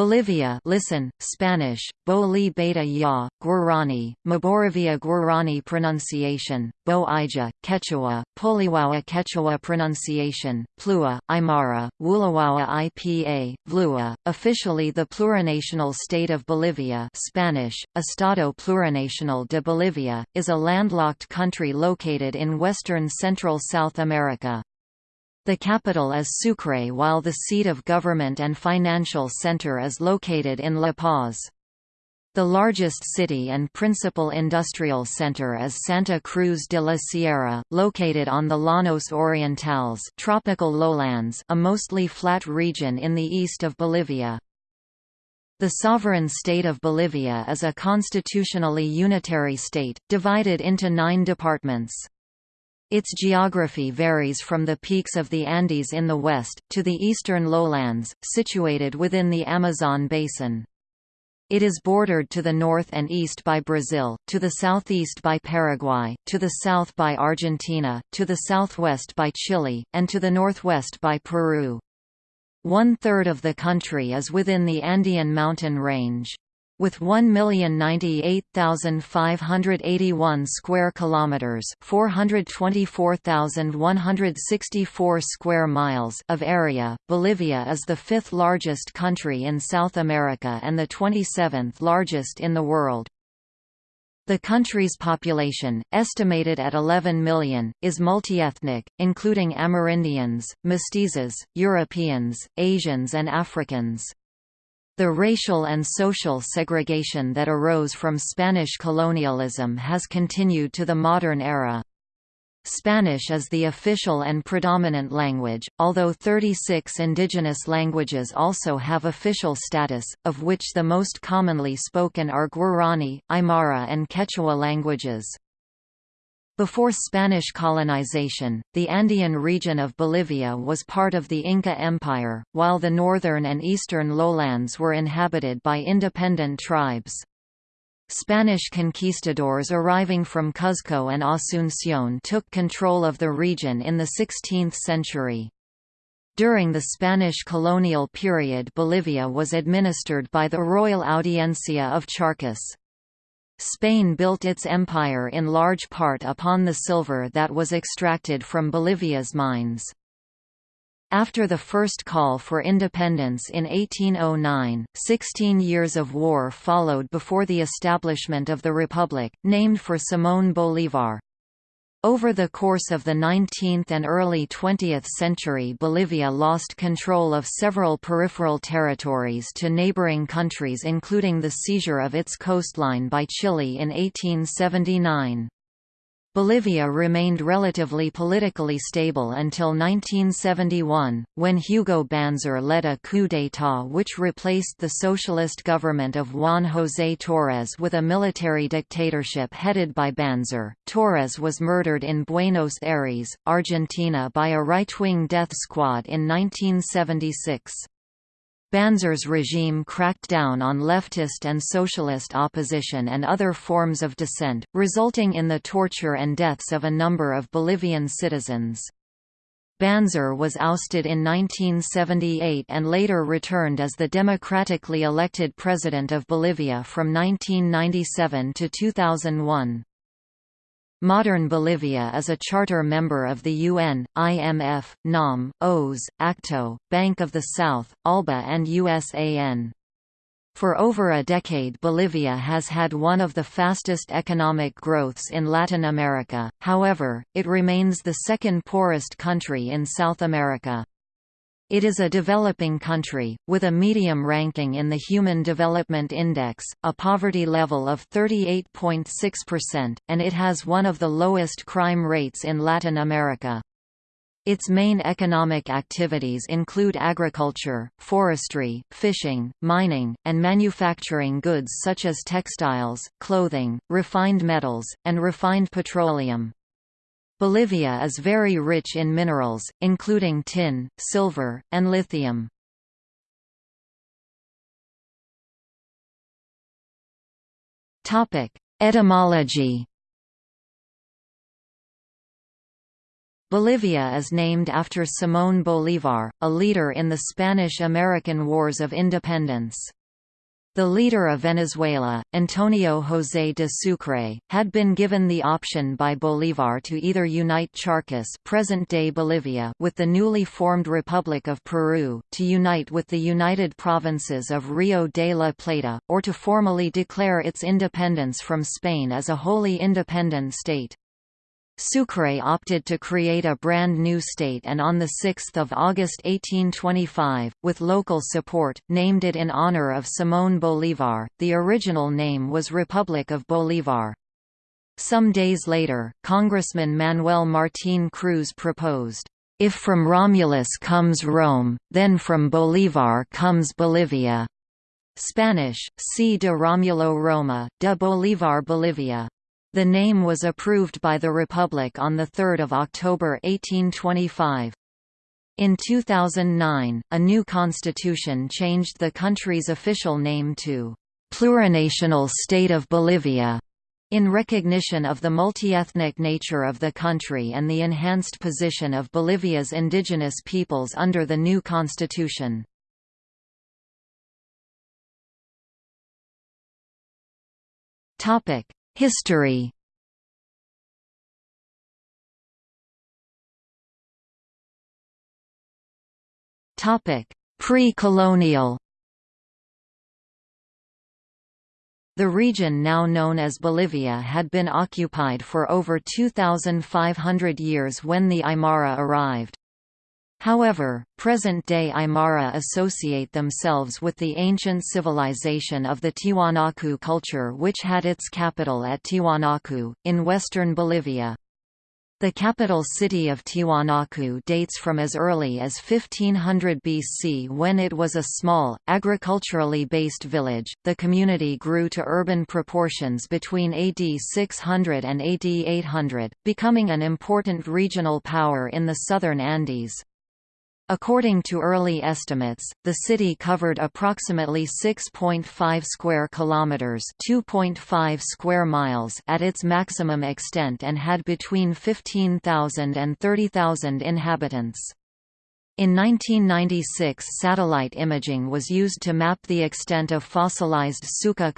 Bolivia listen, Spanish, Boli Beta Ya, Guarani, Maboravia Guarani pronunciation, Bo Ija, Quechua, Poliwawa Quechua pronunciation, Plua, Aymara, Wulawawa IPA, Vlua, officially the plurinational state of Bolivia Spanish, Estado Plurinacional de Bolivia, is a landlocked country located in western central South America. The capital is Sucre while the seat of government and financial center is located in La Paz. The largest city and principal industrial center is Santa Cruz de la Sierra, located on the Llanos Orientales tropical lowlands a mostly flat region in the east of Bolivia. The sovereign state of Bolivia is a constitutionally unitary state, divided into nine departments. Its geography varies from the peaks of the Andes in the west, to the eastern lowlands, situated within the Amazon basin. It is bordered to the north and east by Brazil, to the southeast by Paraguay, to the south by Argentina, to the southwest by Chile, and to the northwest by Peru. One-third of the country is within the Andean mountain range with 1,098,581 square kilometers, 424,164 square miles of area. Bolivia is the fifth largest country in South America and the 27th largest in the world. The country's population, estimated at 11 million, is multiethnic, including Amerindians, Mestizos, Europeans, Asians and Africans. The racial and social segregation that arose from Spanish colonialism has continued to the modern era. Spanish is the official and predominant language, although 36 indigenous languages also have official status, of which the most commonly spoken are Guarani, Aymara and Quechua languages. Before Spanish colonization, the Andean region of Bolivia was part of the Inca Empire, while the northern and eastern lowlands were inhabited by independent tribes. Spanish conquistadors arriving from Cuzco and Asunción took control of the region in the 16th century. During the Spanish colonial period Bolivia was administered by the Royal Audiencia of Charcas. Spain built its empire in large part upon the silver that was extracted from Bolivia's mines. After the first call for independence in 1809, 16 years of war followed before the establishment of the Republic, named for Simón Bolívar. Over the course of the 19th and early 20th century Bolivia lost control of several peripheral territories to neighboring countries including the seizure of its coastline by Chile in 1879. Bolivia remained relatively politically stable until 1971, when Hugo Banzer led a coup d'état which replaced the socialist government of Juan José Torres with a military dictatorship headed by Banzer. Torres was murdered in Buenos Aires, Argentina by a right-wing death squad in 1976. Banzer's regime cracked down on leftist and socialist opposition and other forms of dissent, resulting in the torture and deaths of a number of Bolivian citizens. Banzer was ousted in 1978 and later returned as the democratically elected president of Bolivia from 1997 to 2001. Modern Bolivia is a charter member of the UN, IMF, NAM, OAS, ACTO, Bank of the South, ALBA and USAN. For over a decade Bolivia has had one of the fastest economic growths in Latin America, however, it remains the second poorest country in South America. It is a developing country, with a medium ranking in the Human Development Index, a poverty level of 38.6%, and it has one of the lowest crime rates in Latin America. Its main economic activities include agriculture, forestry, fishing, mining, and manufacturing goods such as textiles, clothing, refined metals, and refined petroleum. Bolivia is very rich in minerals, including tin, silver, and lithium. Etymology Bolivia is named after Simón Bolívar, a leader in the Spanish–American Wars of Independence. The leader of Venezuela, Antonio José de Sucre, had been given the option by Bolívar to either unite Charcas present-day Bolivia with the newly formed Republic of Peru, to unite with the United Provinces of Rio de la Plata, or to formally declare its independence from Spain as a wholly independent state. Sucre opted to create a brand new state and on 6 August 1825, with local support, named it in honor of Simón Bolívar. The original name was Republic of Bolívar. Some days later, Congressman Manuel Martín Cruz proposed, "...if from Romulus comes Rome, then from Bolívar comes Bolivia." Spanish, C. de Romulo Roma, de Bolívar Bolivia. The name was approved by the Republic on 3 October 1825. In 2009, a new constitution changed the country's official name to Plurinational State of Bolivia, in recognition of the multiethnic nature of the country and the enhanced position of Bolivia's indigenous peoples under the new constitution. Topic: History. Pre-colonial. The region now known as Bolivia had been occupied for over 2,500 years when the Aymara arrived. However, present-day Aymara associate themselves with the ancient civilization of the Tiwanaku culture which had its capital at Tiwanaku, in western Bolivia. The capital city of Tiwanaku dates from as early as 1500 BC when it was a small, agriculturally based village. The community grew to urban proportions between AD 600 and AD 800, becoming an important regional power in the southern Andes. According to early estimates, the city covered approximately 6.5 square kilometers, 2.5 square miles at its maximum extent and had between 15,000 and 30,000 inhabitants. In 1996 satellite imaging was used to map the extent of fossilized suca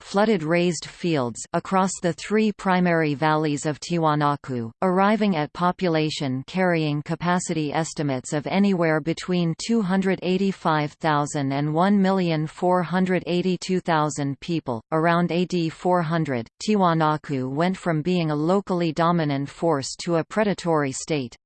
flooded raised fields across the three primary valleys of Tiwanaku, arriving at population carrying capacity estimates of anywhere between 285,000 and 1,482,000 people. Around AD 400, Tiwanaku went from being a locally dominant force to a predatory state.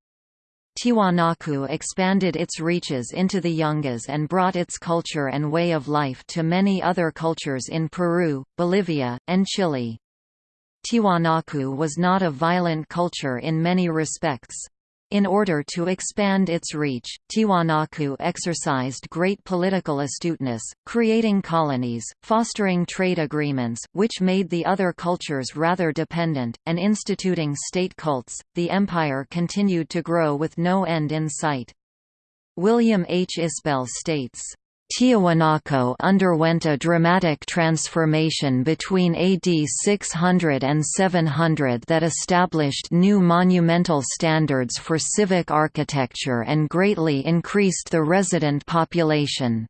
Tiwanaku expanded its reaches into the Yungas and brought its culture and way of life to many other cultures in Peru, Bolivia, and Chile. Tiwanaku was not a violent culture in many respects. In order to expand its reach, Tiwanaku exercised great political astuteness, creating colonies, fostering trade agreements, which made the other cultures rather dependent, and instituting state cults. The empire continued to grow with no end in sight. William H. Isbell states, Tiahuanaco underwent a dramatic transformation between AD 600 and 700 that established new monumental standards for civic architecture and greatly increased the resident population.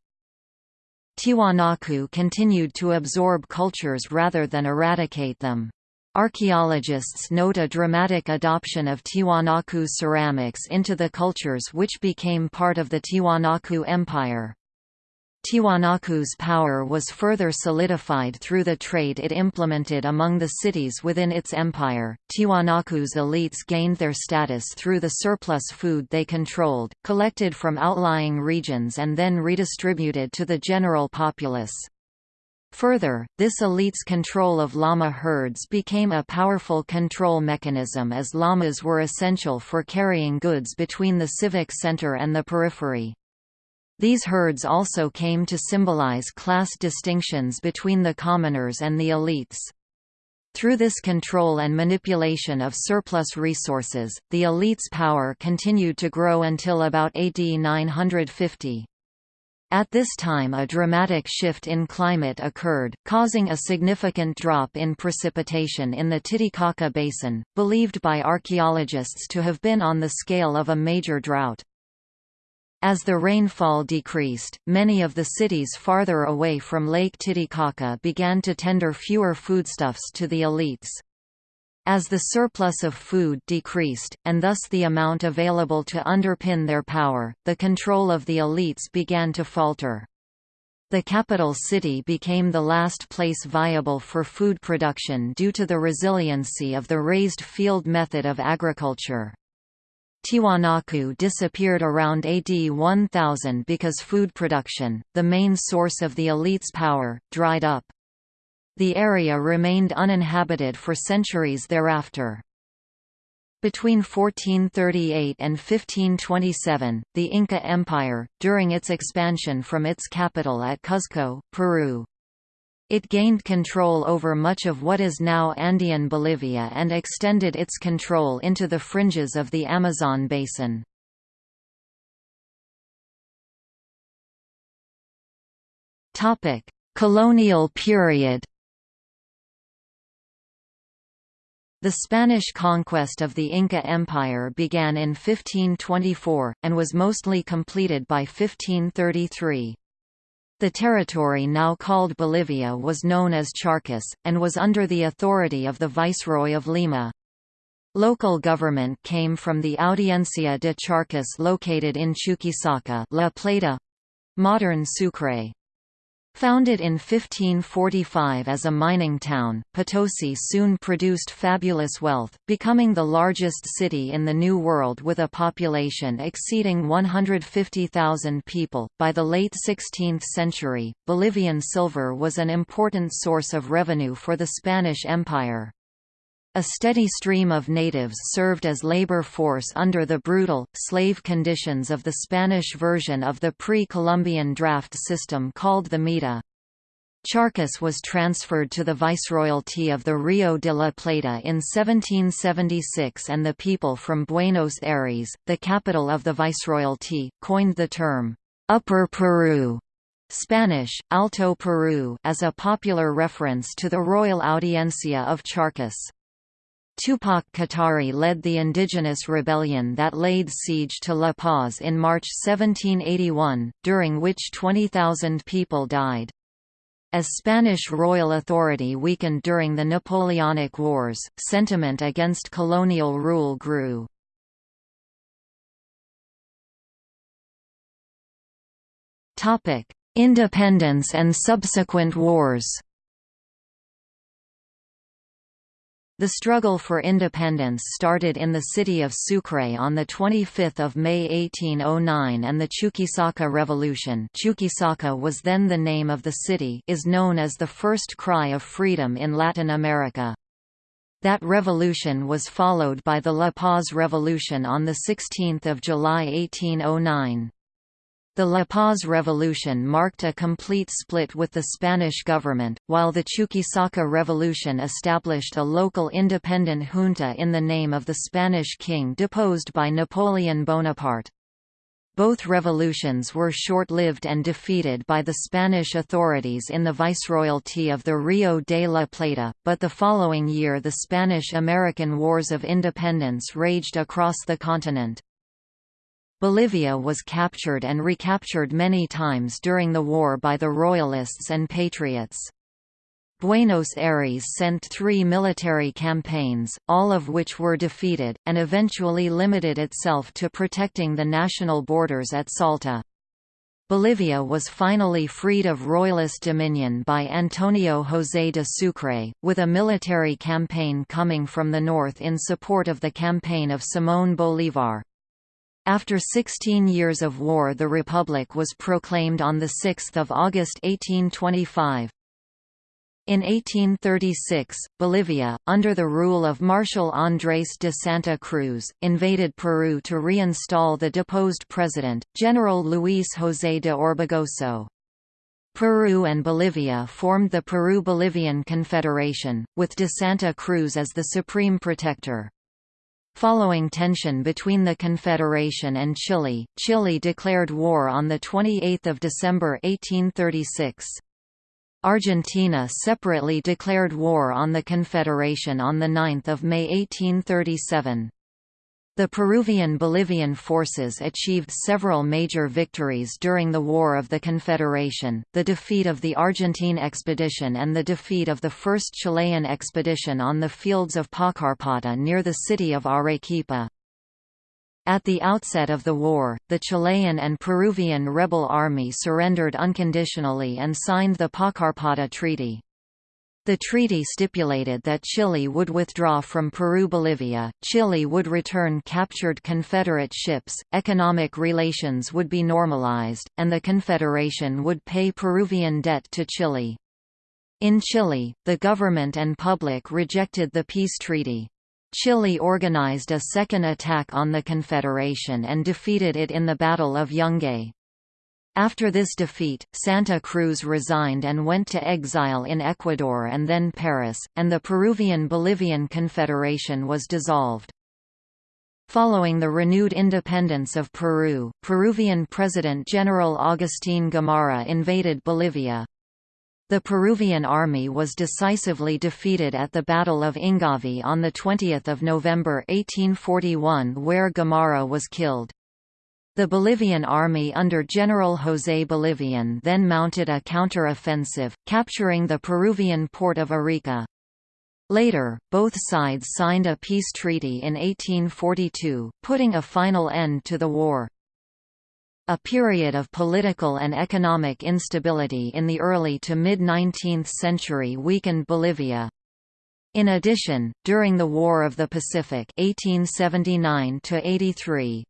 Tiwanaku continued to absorb cultures rather than eradicate them. Archaeologists note a dramatic adoption of Tiwanaku ceramics into the cultures which became part of the Tiwanaku Empire. Tiwanaku's power was further solidified through the trade it implemented among the cities within its empire. Tiwanaku's elites gained their status through the surplus food they controlled, collected from outlying regions and then redistributed to the general populace. Further, this elite's control of llama herds became a powerful control mechanism as llamas were essential for carrying goods between the civic center and the periphery. These herds also came to symbolize class distinctions between the commoners and the elites. Through this control and manipulation of surplus resources, the elite's power continued to grow until about AD 950. At this time a dramatic shift in climate occurred, causing a significant drop in precipitation in the Titicaca Basin, believed by archaeologists to have been on the scale of a major drought. As the rainfall decreased, many of the cities farther away from Lake Titicaca began to tender fewer foodstuffs to the elites. As the surplus of food decreased, and thus the amount available to underpin their power, the control of the elites began to falter. The capital city became the last place viable for food production due to the resiliency of the raised field method of agriculture. Tiwanaku disappeared around AD 1000 because food production, the main source of the elite's power, dried up. The area remained uninhabited for centuries thereafter. Between 1438 and 1527, the Inca Empire, during its expansion from its capital at Cuzco, Peru. It gained control over much of what is now Andean Bolivia and extended its control into the fringes of the Amazon basin. Colonial period The Spanish conquest of the Inca Empire began in 1524, and was mostly completed by 1533. The territory now called Bolivia was known as Charcas, and was under the authority of the Viceroy of Lima. Local government came from the Audiencia de Charcas located in Chuquisaca La Plata, modern Sucre. Founded in 1545 as a mining town, Potosi soon produced fabulous wealth, becoming the largest city in the New World with a population exceeding 150,000 people. By the late 16th century, Bolivian silver was an important source of revenue for the Spanish Empire. A steady stream of natives served as labor force under the brutal, slave conditions of the Spanish version of the pre-Columbian draft system called the Mita. Charcas was transferred to the Viceroyalty of the Rio de la Plata in 1776 and the people from Buenos Aires, the capital of the Viceroyalty, coined the term, "'Upper Peru' Spanish, Alto Peru as a popular reference to the Royal Audiencia of Charcas. Tupac Katari led the indigenous rebellion that laid siege to La Paz in March 1781, during which 20,000 people died. As Spanish royal authority weakened during the Napoleonic Wars, sentiment against colonial rule grew. Independence and subsequent wars The struggle for independence started in the city of Sucre on 25 May 1809 and the Chuquisaca Revolution Chuquisaca was then the name of the city is known as the first cry of freedom in Latin America. That revolution was followed by the La Paz Revolution on 16 July 1809. The La Paz Revolution marked a complete split with the Spanish government, while the Chuquisaca Revolution established a local independent junta in the name of the Spanish king deposed by Napoleon Bonaparte. Both revolutions were short-lived and defeated by the Spanish authorities in the Viceroyalty of the Rio de la Plata, but the following year the Spanish–American Wars of Independence raged across the continent. Bolivia was captured and recaptured many times during the war by the Royalists and Patriots. Buenos Aires sent three military campaigns, all of which were defeated, and eventually limited itself to protecting the national borders at Salta. Bolivia was finally freed of royalist dominion by Antonio José de Sucre, with a military campaign coming from the north in support of the campaign of Simón Bolívar. After 16 years of war the Republic was proclaimed on 6 August 1825. In 1836, Bolivia, under the rule of Marshal Andrés de Santa Cruz, invaded Peru to reinstall the deposed president, General Luis José de Orbegoso. Peru and Bolivia formed the Peru-Bolivian Confederation, with de Santa Cruz as the supreme protector. Following tension between the Confederation and Chile, Chile declared war on 28 December 1836. Argentina separately declared war on the Confederation on 9 May 1837. The Peruvian-Bolivian forces achieved several major victories during the War of the Confederation, the defeat of the Argentine expedition and the defeat of the first Chilean expedition on the fields of Paucarpata near the city of Arequipa. At the outset of the war, the Chilean and Peruvian rebel army surrendered unconditionally and signed the Paucarpata Treaty. The treaty stipulated that Chile would withdraw from Peru-Bolivia, Chile would return captured Confederate ships, economic relations would be normalized, and the Confederation would pay Peruvian debt to Chile. In Chile, the government and public rejected the peace treaty. Chile organized a second attack on the Confederation and defeated it in the Battle of Yungay. After this defeat, Santa Cruz resigned and went to exile in Ecuador and then Paris, and the Peruvian-Bolivian Confederation was dissolved. Following the renewed independence of Peru, Peruvian President General Agustín Gamarra invaded Bolivia. The Peruvian army was decisively defeated at the Battle of Ingavi on 20 November 1841 where Gamarra was killed. The Ballivián army under General José Bolivian then mounted a counter-offensive, capturing the Peruvian port of Arica. Later, both sides signed a peace treaty in 1842, putting a final end to the war. A period of political and economic instability in the early to mid-19th century weakened Bolivia. In addition, during the War of the Pacific 1879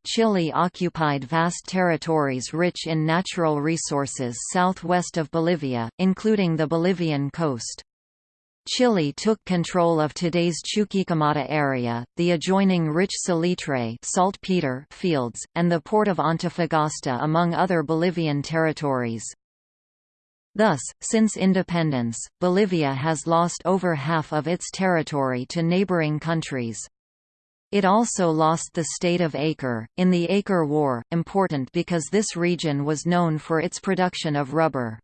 Chile occupied vast territories rich in natural resources southwest of Bolivia, including the Bolivian coast. Chile took control of today's Chuquicamata area, the adjoining rich salitre fields, and the port of Antofagasta among other Bolivian territories. Thus, since independence, Bolivia has lost over half of its territory to neighboring countries. It also lost the state of Acre, in the Acre War, important because this region was known for its production of rubber.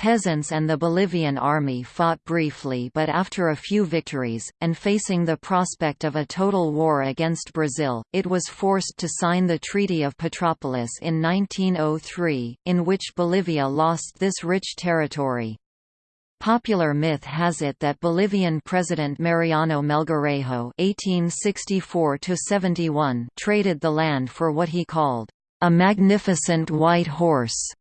Peasants and the Bolivian army fought briefly but after a few victories, and facing the prospect of a total war against Brazil, it was forced to sign the Treaty of Petrópolis in 1903, in which Bolivia lost this rich territory. Popular myth has it that Bolivian President Mariano Melgarejo (1864–71) traded the land for what he called a magnificent white horse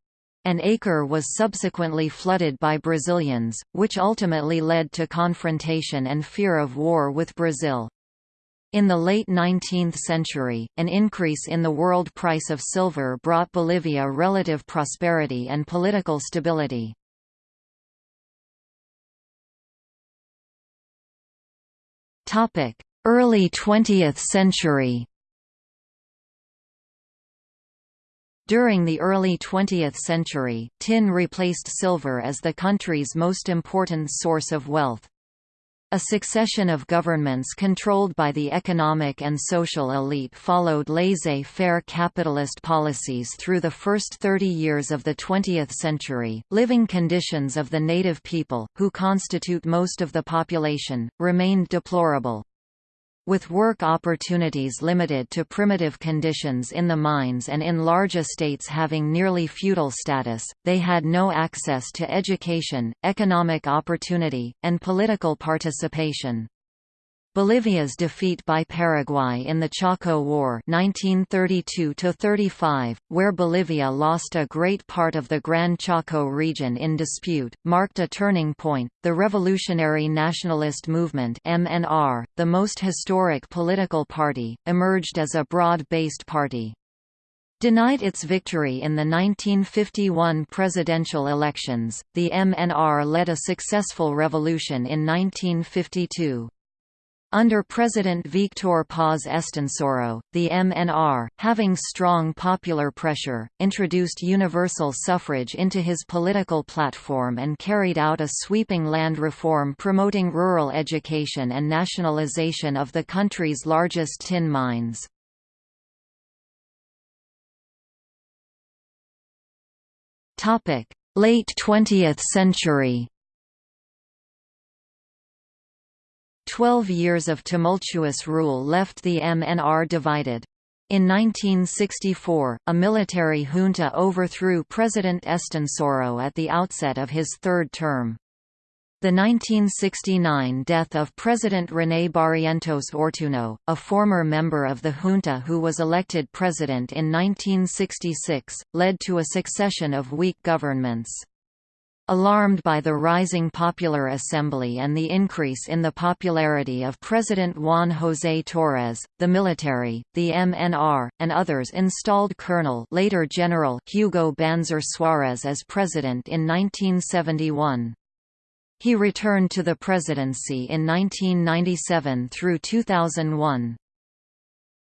an acre was subsequently flooded by Brazilians, which ultimately led to confrontation and fear of war with Brazil. In the late 19th century, an increase in the world price of silver brought Bolivia relative prosperity and political stability. Early 20th century During the early 20th century, tin replaced silver as the country's most important source of wealth. A succession of governments controlled by the economic and social elite followed laissez-faire capitalist policies through the first 30 years of the 20th century. Living conditions of the native people, who constitute most of the population, remained deplorable. With work opportunities limited to primitive conditions in the mines and in large estates having nearly feudal status, they had no access to education, economic opportunity, and political participation. Bolivia's defeat by Paraguay in the Chaco War 1932–35, where Bolivia lost a great part of the Gran Chaco region in dispute, marked a turning point. The Revolutionary Nationalist Movement (MNR), the most historic political party, emerged as a broad-based party. Denied its victory in the 1951 presidential elections, the MNR led a successful revolution in 1952. Under President Victor Paz Estenssoro, the MNR, having strong popular pressure, introduced universal suffrage into his political platform and carried out a sweeping land reform promoting rural education and nationalization of the country's largest tin mines. Late 20th century Twelve years of tumultuous rule left the MNR divided. In 1964, a military junta overthrew President Estenssoro at the outset of his third term. The 1969 death of President René Barrientos Ortuño, a former member of the junta who was elected president in 1966, led to a succession of weak governments. Alarmed by the rising Popular Assembly and the increase in the popularity of President Juan José Torres, the military, the MNR, and others installed Colonel later General Hugo Banzer Suárez as president in 1971. He returned to the presidency in 1997 through 2001.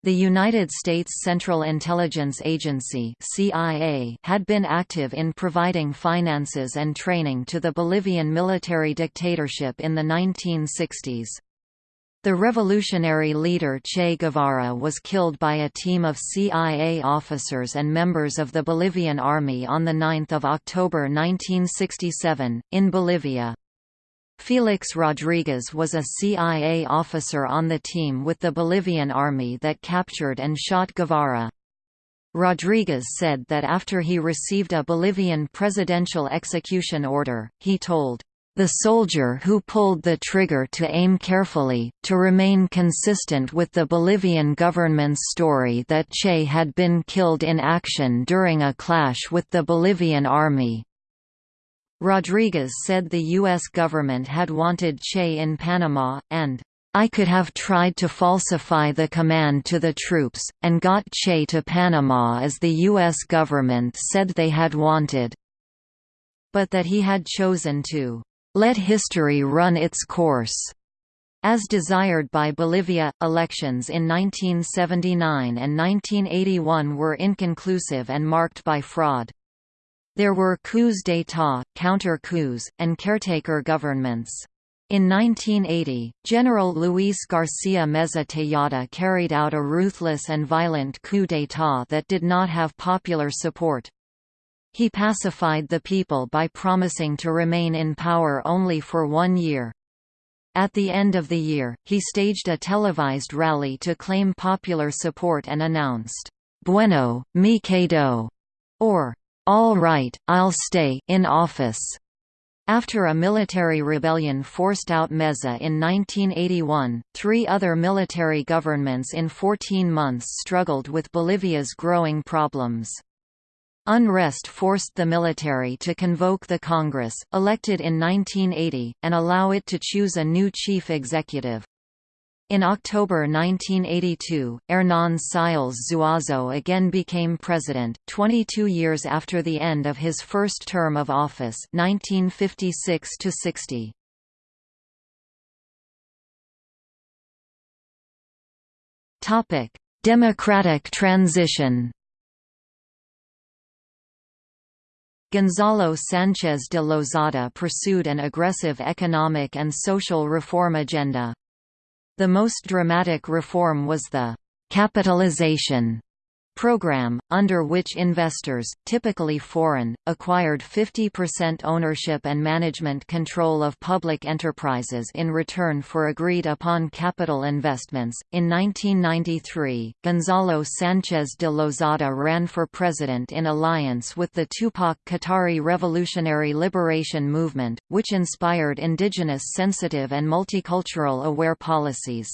The United States Central Intelligence Agency CIA had been active in providing finances and training to the Bolivian military dictatorship in the 1960s. The revolutionary leader Che Guevara was killed by a team of CIA officers and members of the Bolivian Army on 9 October 1967, in Bolivia. Felix Rodriguez was a CIA officer on the team with the Bolivian army that captured and shot Guevara. Rodriguez said that after he received a Bolivian presidential execution order, he told, "...the soldier who pulled the trigger to aim carefully, to remain consistent with the Bolivian government's story that Che had been killed in action during a clash with the Bolivian army." Rodriguez said the U.S. government had wanted Che in Panama, and, "...I could have tried to falsify the command to the troops, and got Che to Panama as the U.S. government said they had wanted." But that he had chosen to, "...let history run its course." As desired by Bolivia, elections in 1979 and 1981 were inconclusive and marked by fraud. There were coups d'état, counter-coups, and caretaker governments. In 1980, General Luis Garcia Meza Tejada carried out a ruthless and violent coup d'état that did not have popular support. He pacified the people by promising to remain in power only for one year. At the end of the year, he staged a televised rally to claim popular support and announced, Bueno, me quedo, or all right, I'll stay in office. After a military rebellion forced out Meza in 1981, three other military governments in 14 months struggled with Bolivia's growing problems. Unrest forced the military to convoke the Congress, elected in 1980, and allow it to choose a new chief executive. In October 1982, Hernán Siles Zuazo again became president, 22 years after the end of his first term of office 1956 -60. Democratic transition Gonzalo Sánchez de Lozada pursued an aggressive economic and social reform agenda. The most dramatic reform was the «capitalization» program, under which investors, typically foreign, acquired 50% ownership and management control of public enterprises in return for agreed upon capital investments. In 1993, Gonzalo Sanchez de Lozada ran for president in alliance with the Tupac Katari Revolutionary Liberation Movement, which inspired indigenous sensitive and multicultural aware policies.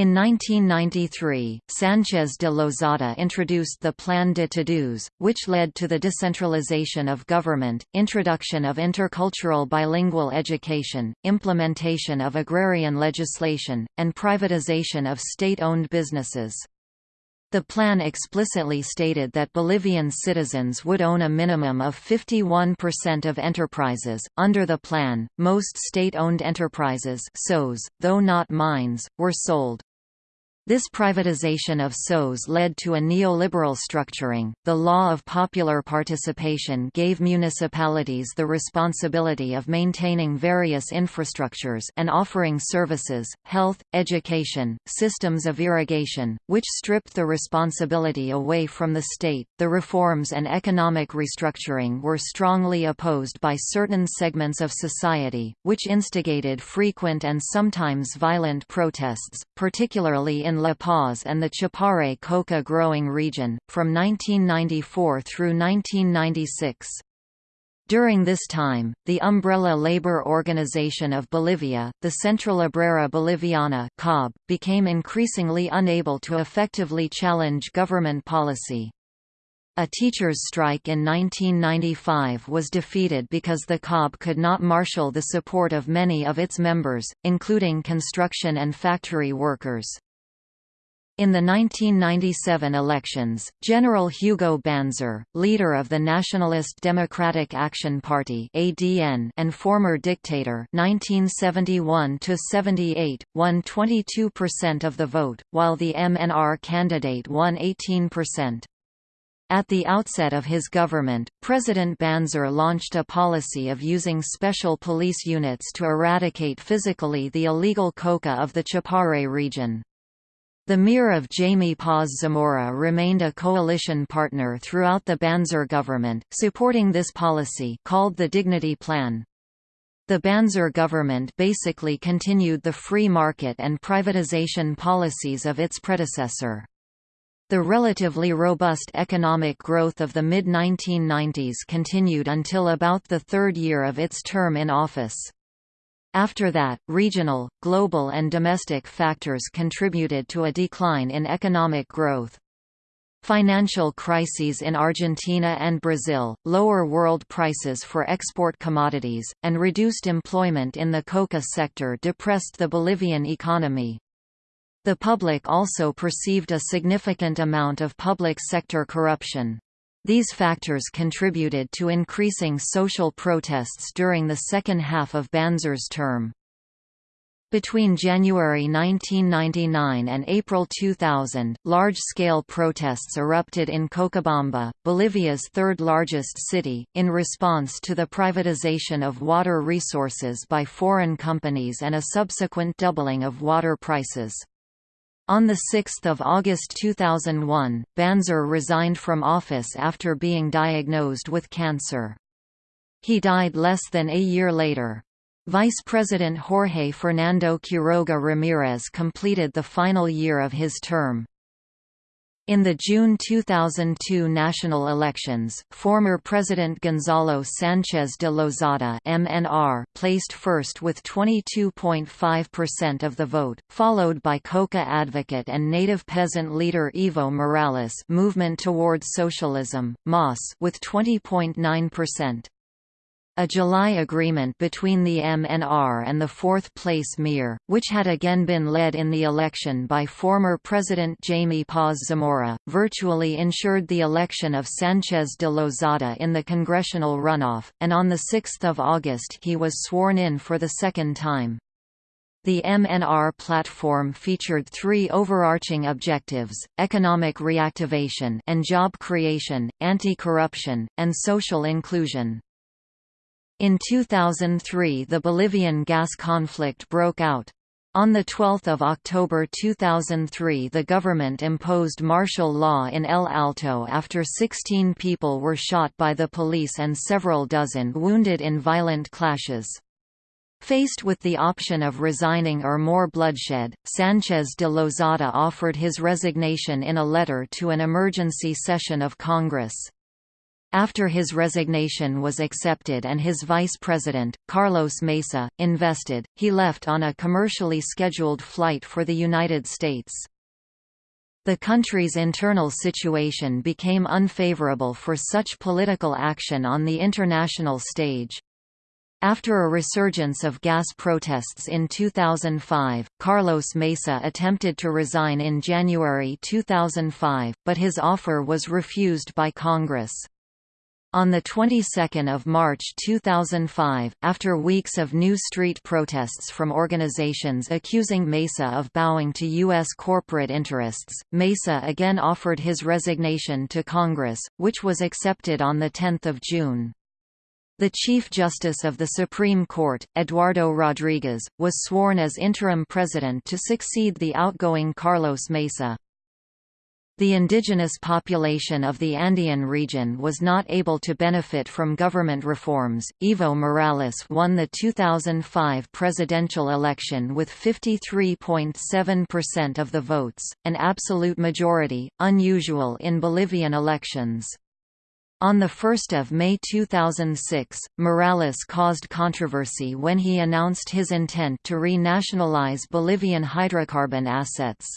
In 1993, Sanchez de Lozada introduced the Plan de Todos, which led to the decentralization of government, introduction of intercultural bilingual education, implementation of agrarian legislation, and privatization of state-owned businesses. The plan explicitly stated that Bolivian citizens would own a minimum of 51% of enterprises. Under the plan, most state-owned enterprises, SOs, though not mines, were sold. This privatization of SOs led to a neoliberal structuring. The law of popular participation gave municipalities the responsibility of maintaining various infrastructures and offering services, health, education, systems of irrigation, which stripped the responsibility away from the state. The reforms and economic restructuring were strongly opposed by certain segments of society, which instigated frequent and sometimes violent protests, particularly in La Paz and the Chapare coca growing region, from 1994 through 1996. During this time, the umbrella labor organization of Bolivia, the Central Obrera Boliviana COB, became increasingly unable to effectively challenge government policy. A teachers' strike in 1995 was defeated because the COB could not marshal the support of many of its members, including construction and factory workers. In the 1997 elections, General Hugo Banzer, leader of the Nationalist Democratic Action Party (ADN) and former dictator (1971–78), won 22% of the vote, while the MNR candidate won 18%. At the outset of his government, President Banzer launched a policy of using special police units to eradicate physically the illegal coca of the Chapare region. The MIR of Jaime Paz Zamora remained a coalition partner throughout the Banzer government, supporting this policy called the Dignity Plan. The Banzer government basically continued the free market and privatization policies of its predecessor. The relatively robust economic growth of the mid-1990s continued until about the third year of its term in office. After that, regional, global and domestic factors contributed to a decline in economic growth. Financial crises in Argentina and Brazil, lower world prices for export commodities, and reduced employment in the coca sector depressed the Bolivian economy. The public also perceived a significant amount of public sector corruption. These factors contributed to increasing social protests during the second half of Banzer's term. Between January 1999 and April 2000, large-scale protests erupted in Cochabamba, Bolivia's third-largest city, in response to the privatization of water resources by foreign companies and a subsequent doubling of water prices. On 6 August 2001, Banzer resigned from office after being diagnosed with cancer. He died less than a year later. Vice President Jorge Fernando Quiroga Ramirez completed the final year of his term. In the June 2002 national elections, former President Gonzalo Sanchez de Lozada MNR placed first with 22.5% of the vote, followed by Coca advocate and native peasant leader Evo Morales Movement Towards Socialism, MAS with 20.9%. A July agreement between the MNR and the fourth-place MIR, which had again been led in the election by former President Jaime Paz Zamora, virtually ensured the election of Sanchez de Lozada in the congressional runoff, and on 6 August he was sworn in for the second time. The MNR platform featured three overarching objectives, economic reactivation and job creation, anti-corruption, and social inclusion. In 2003 the Bolivian gas conflict broke out. On 12 October 2003 the government imposed martial law in El Alto after 16 people were shot by the police and several dozen wounded in violent clashes. Faced with the option of resigning or more bloodshed, Sanchez de Lozada offered his resignation in a letter to an emergency session of Congress. After his resignation was accepted and his vice president, Carlos Mesa, invested, he left on a commercially scheduled flight for the United States. The country's internal situation became unfavorable for such political action on the international stage. After a resurgence of gas protests in 2005, Carlos Mesa attempted to resign in January 2005, but his offer was refused by Congress. On the 22nd of March 2005, after weeks of new street protests from organizations accusing Mesa of bowing to U.S. corporate interests, Mesa again offered his resignation to Congress, which was accepted on 10 June. The Chief Justice of the Supreme Court, Eduardo Rodriguez, was sworn as interim president to succeed the outgoing Carlos Mesa. The indigenous population of the Andean region was not able to benefit from government reforms. Evo Morales won the 2005 presidential election with 53.7% of the votes, an absolute majority, unusual in Bolivian elections. On 1 May 2006, Morales caused controversy when he announced his intent to re-nationalize Bolivian hydrocarbon assets.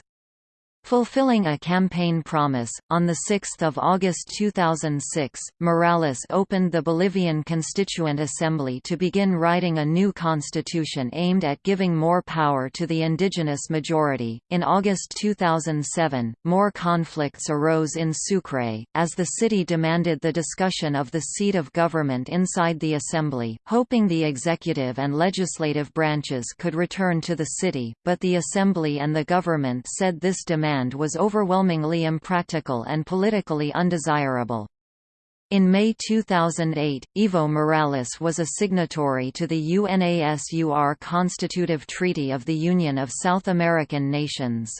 Fulfilling a campaign promise, on 6 August 2006, Morales opened the Bolivian Constituent Assembly to begin writing a new constitution aimed at giving more power to the indigenous majority. In August 2007, more conflicts arose in Sucre, as the city demanded the discussion of the seat of government inside the assembly, hoping the executive and legislative branches could return to the city, but the assembly and the government said this demand was overwhelmingly impractical and politically undesirable. In May 2008, Evo Morales was a signatory to the UNASUR Constitutive Treaty of the Union of South American Nations.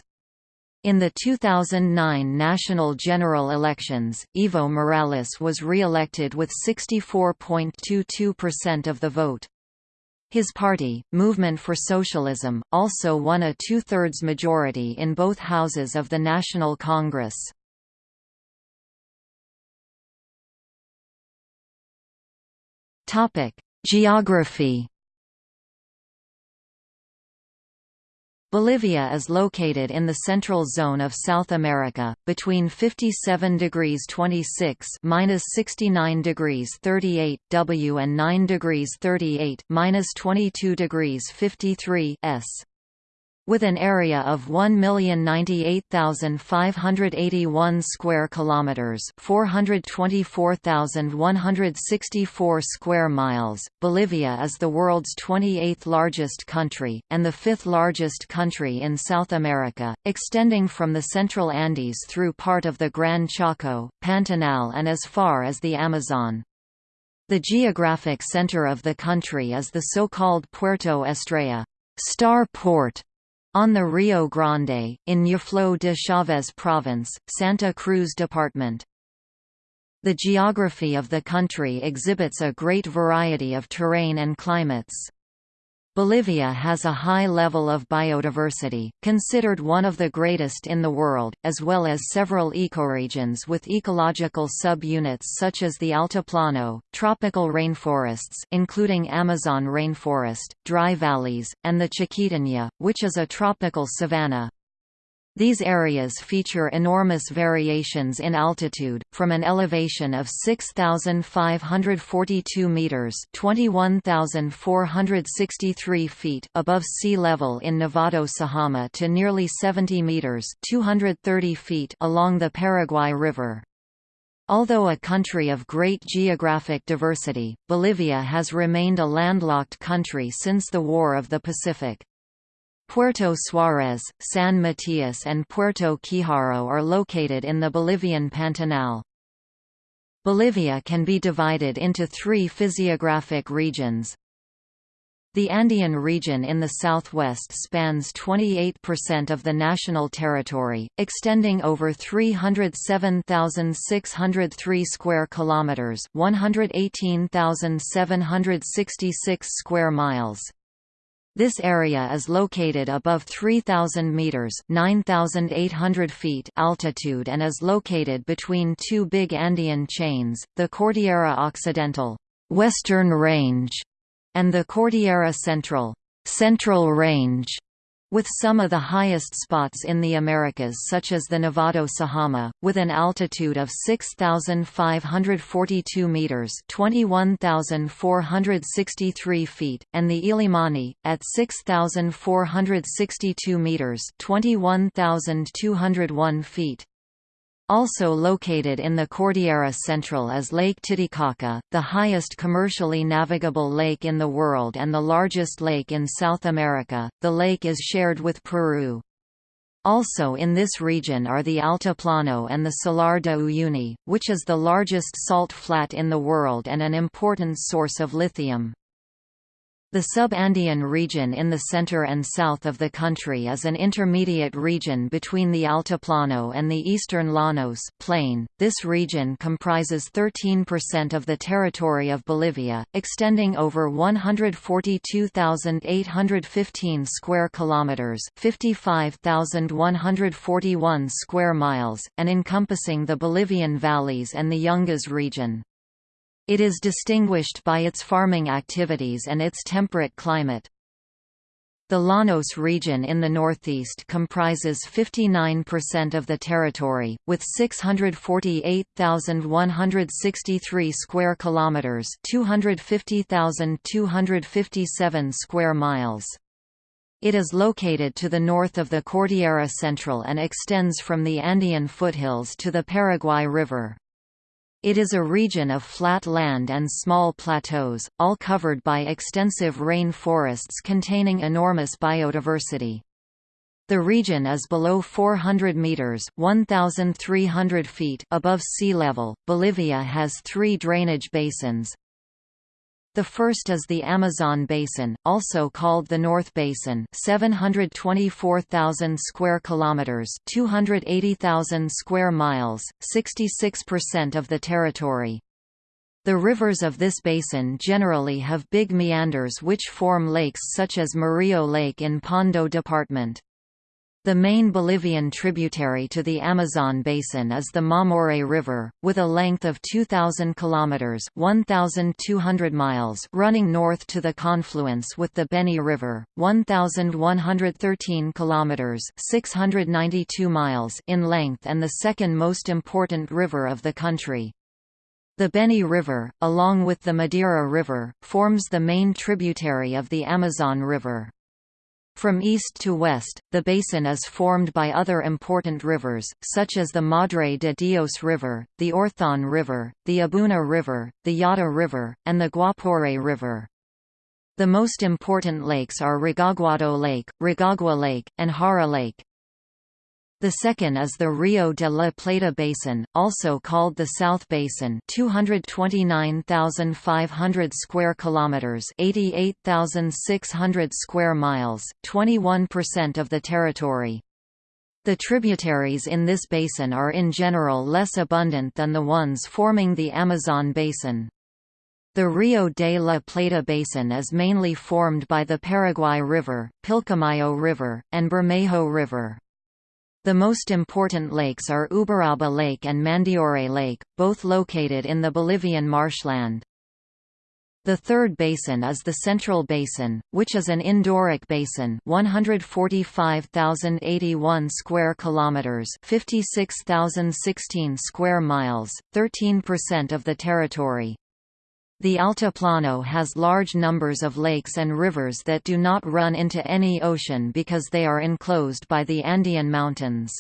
In the 2009 national general elections, Evo Morales was re-elected with 64.22% of the vote. His party, Movement for Socialism, also won a two-thirds majority in both houses of the National Congress. Geography Bolivia is located in the central zone of South America, between 57 degrees 26 minus 69 degrees 38 W and 9 degrees 38 minus 22 degrees 53 S with an area of 1,098,581 square kilometers, 424,164 square miles. Bolivia is the world's 28th largest country and the fifth largest country in South America, extending from the central Andes through part of the Gran Chaco, Pantanal and as far as the Amazon. The geographic center of the country is the so-called Puerto Estrella, Star Port, on the Rio Grande, in Ñuflo de Chávez Province, Santa Cruz Department. The geography of the country exhibits a great variety of terrain and climates. Bolivia has a high level of biodiversity, considered one of the greatest in the world, as well as several ecoregions with ecological sub-units such as the Altiplano, tropical rainforests including Amazon rainforest, dry valleys, and the Chiquitania, which is a tropical savanna. These areas feature enormous variations in altitude, from an elevation of 6,542 meters (21,463 feet) above sea level in Nevado Sajama to nearly 70 meters (230 feet) along the Paraguay River. Although a country of great geographic diversity, Bolivia has remained a landlocked country since the War of the Pacific. Puerto Suárez, San Matias and Puerto Quijaro are located in the Bolivian Pantanal. Bolivia can be divided into three physiographic regions. The Andean region in the southwest spans 28% of the national territory, extending over 307,603 square kilometers, 118,766 square miles. This area is located above 3,000 meters (9,800 feet) altitude and is located between two big Andean chains, the Cordillera Occidental (Western Range) and the Cordillera Central (Central Range). With some of the highest spots in the Americas such as the Nevado Sajama, with an altitude of 6,542 metres 21,463 feet, and the Illimani, at 6,462 metres 21,201 feet. Also located in the Cordillera Central is Lake Titicaca, the highest commercially navigable lake in the world and the largest lake in South America. The lake is shared with Peru. Also in this region are the Altiplano and the Salar de Uyuni, which is the largest salt flat in the world and an important source of lithium. The sub-Andean region in the center and south of the country is an intermediate region between the Altiplano and the eastern Llanos plain. This region comprises 13% of the territory of Bolivia, extending over 142,815 square kilometers, 55,141 square miles, and encompassing the Bolivian valleys and the Yungas region. It is distinguished by its farming activities and its temperate climate. The Llanos region in the northeast comprises 59% of the territory, with 648,163 square kilometers, 250,257 square miles. It is located to the north of the Cordillera Central and extends from the Andean foothills to the Paraguay River. It is a region of flat land and small plateaus, all covered by extensive rain forests containing enormous biodiversity. The region is below 400 meters (1,300 feet) above sea level. Bolivia has three drainage basins: the first is the Amazon Basin, also called the North Basin, 724,000 square kilometers, 280,000 square miles, 66% of the territory. The rivers of this basin generally have big meanders which form lakes such as Murillo Lake in Pando Department. The main Bolivian tributary to the Amazon basin is the Mamoré River, with a length of 2,000 kilometers (1,200 miles) running north to the confluence with the Beni River, 1,113 kilometers (692 miles) in length and the second most important river of the country. The Beni River, along with the Madeira River, forms the main tributary of the Amazon River. From east to west, the basin is formed by other important rivers, such as the Madre de Dios River, the Orthon River, the Abuna River, the Yata River, and the Guapore River. The most important lakes are Rogaguado Lake, Rogagua Lake, and Jara Lake. The second is the Rio de la Plata Basin, also called the South Basin, 229,500 square kilometers, 88,600 square miles, 21% of the territory. The tributaries in this basin are in general less abundant than the ones forming the Amazon basin. The Rio de la Plata Basin is mainly formed by the Paraguay River, Pilcomayo River, and Bermejo River. The most important lakes are Uberaba Lake and Mandiore Lake, both located in the Bolivian marshland. The third basin is the Central Basin, which is an endorheic basin, 145,081 square kilometers, 56,016 square miles, 13% of the territory. The Altiplano has large numbers of lakes and rivers that do not run into any ocean because they are enclosed by the Andean Mountains.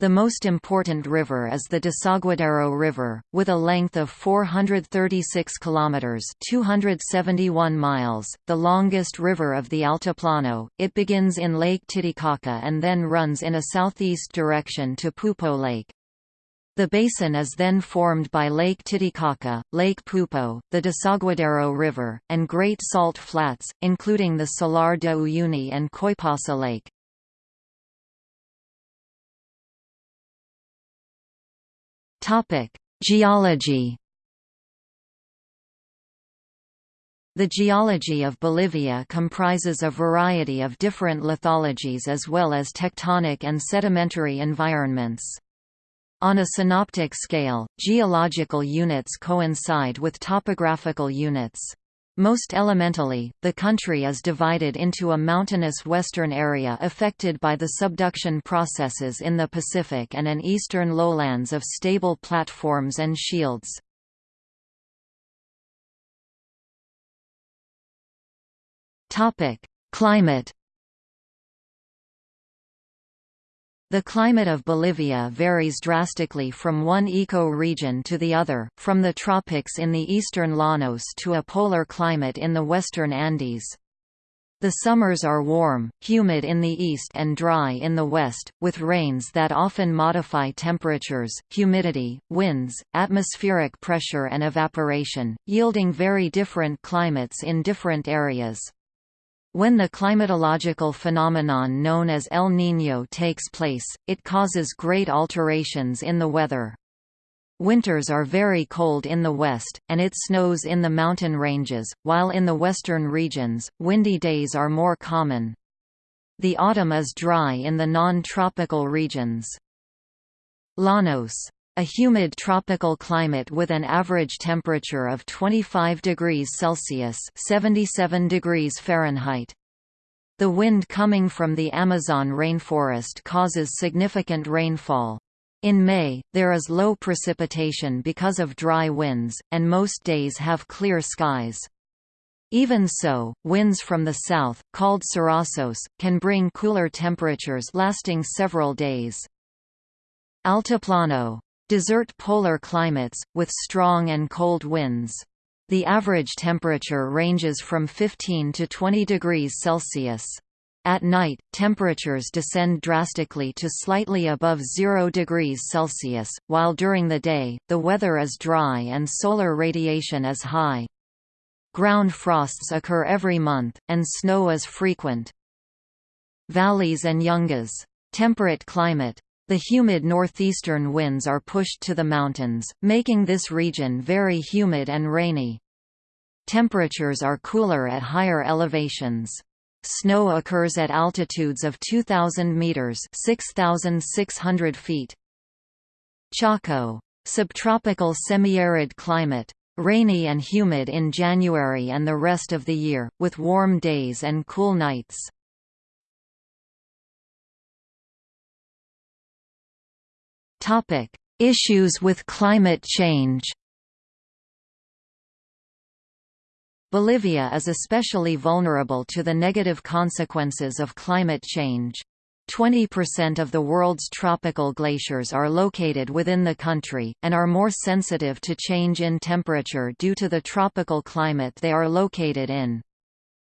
The most important river is the Desaguadero River, with a length of 436 kilometers (271 miles), the longest river of the Altiplano. It begins in Lake Titicaca and then runs in a southeast direction to Poopó Lake. The basin is then formed by Lake Titicaca, Lake Poopó, the Desaguadero River, and Great Salt Flats, including the Salar de Uyuni and Coipasa Lake. Geology The geology of Bolivia comprises a variety of different lithologies as well as tectonic and sedimentary environments. On a synoptic scale, geological units coincide with topographical units. Most elementally, the country is divided into a mountainous western area affected by the subduction processes in the Pacific and an eastern lowlands of stable platforms and shields. Climate The climate of Bolivia varies drastically from one eco-region to the other, from the tropics in the eastern Llanos to a polar climate in the western Andes. The summers are warm, humid in the east and dry in the west, with rains that often modify temperatures, humidity, winds, atmospheric pressure and evaporation, yielding very different climates in different areas. When the climatological phenomenon known as El Niño takes place, it causes great alterations in the weather. Winters are very cold in the west, and it snows in the mountain ranges, while in the western regions, windy days are more common. The autumn is dry in the non-tropical regions. Llanos a humid tropical climate with an average temperature of 25 degrees Celsius 77 degrees Fahrenheit. The wind coming from the Amazon rainforest causes significant rainfall. In May, there is low precipitation because of dry winds, and most days have clear skies. Even so, winds from the south, called surazos, can bring cooler temperatures lasting several days. Altiplano Desert polar climates, with strong and cold winds. The average temperature ranges from 15 to 20 degrees Celsius. At night, temperatures descend drastically to slightly above 0 degrees Celsius, while during the day, the weather is dry and solar radiation is high. Ground frosts occur every month, and snow is frequent. Valleys and yungas. Temperate climate, the humid northeastern winds are pushed to the mountains, making this region very humid and rainy. Temperatures are cooler at higher elevations. Snow occurs at altitudes of 2,000 meters (6,600 feet). Chaco, subtropical semi-arid climate, rainy and humid in January and the rest of the year, with warm days and cool nights. Topic: Issues with climate change. Bolivia is especially vulnerable to the negative consequences of climate change. 20% of the world's tropical glaciers are located within the country, and are more sensitive to change in temperature due to the tropical climate they are located in.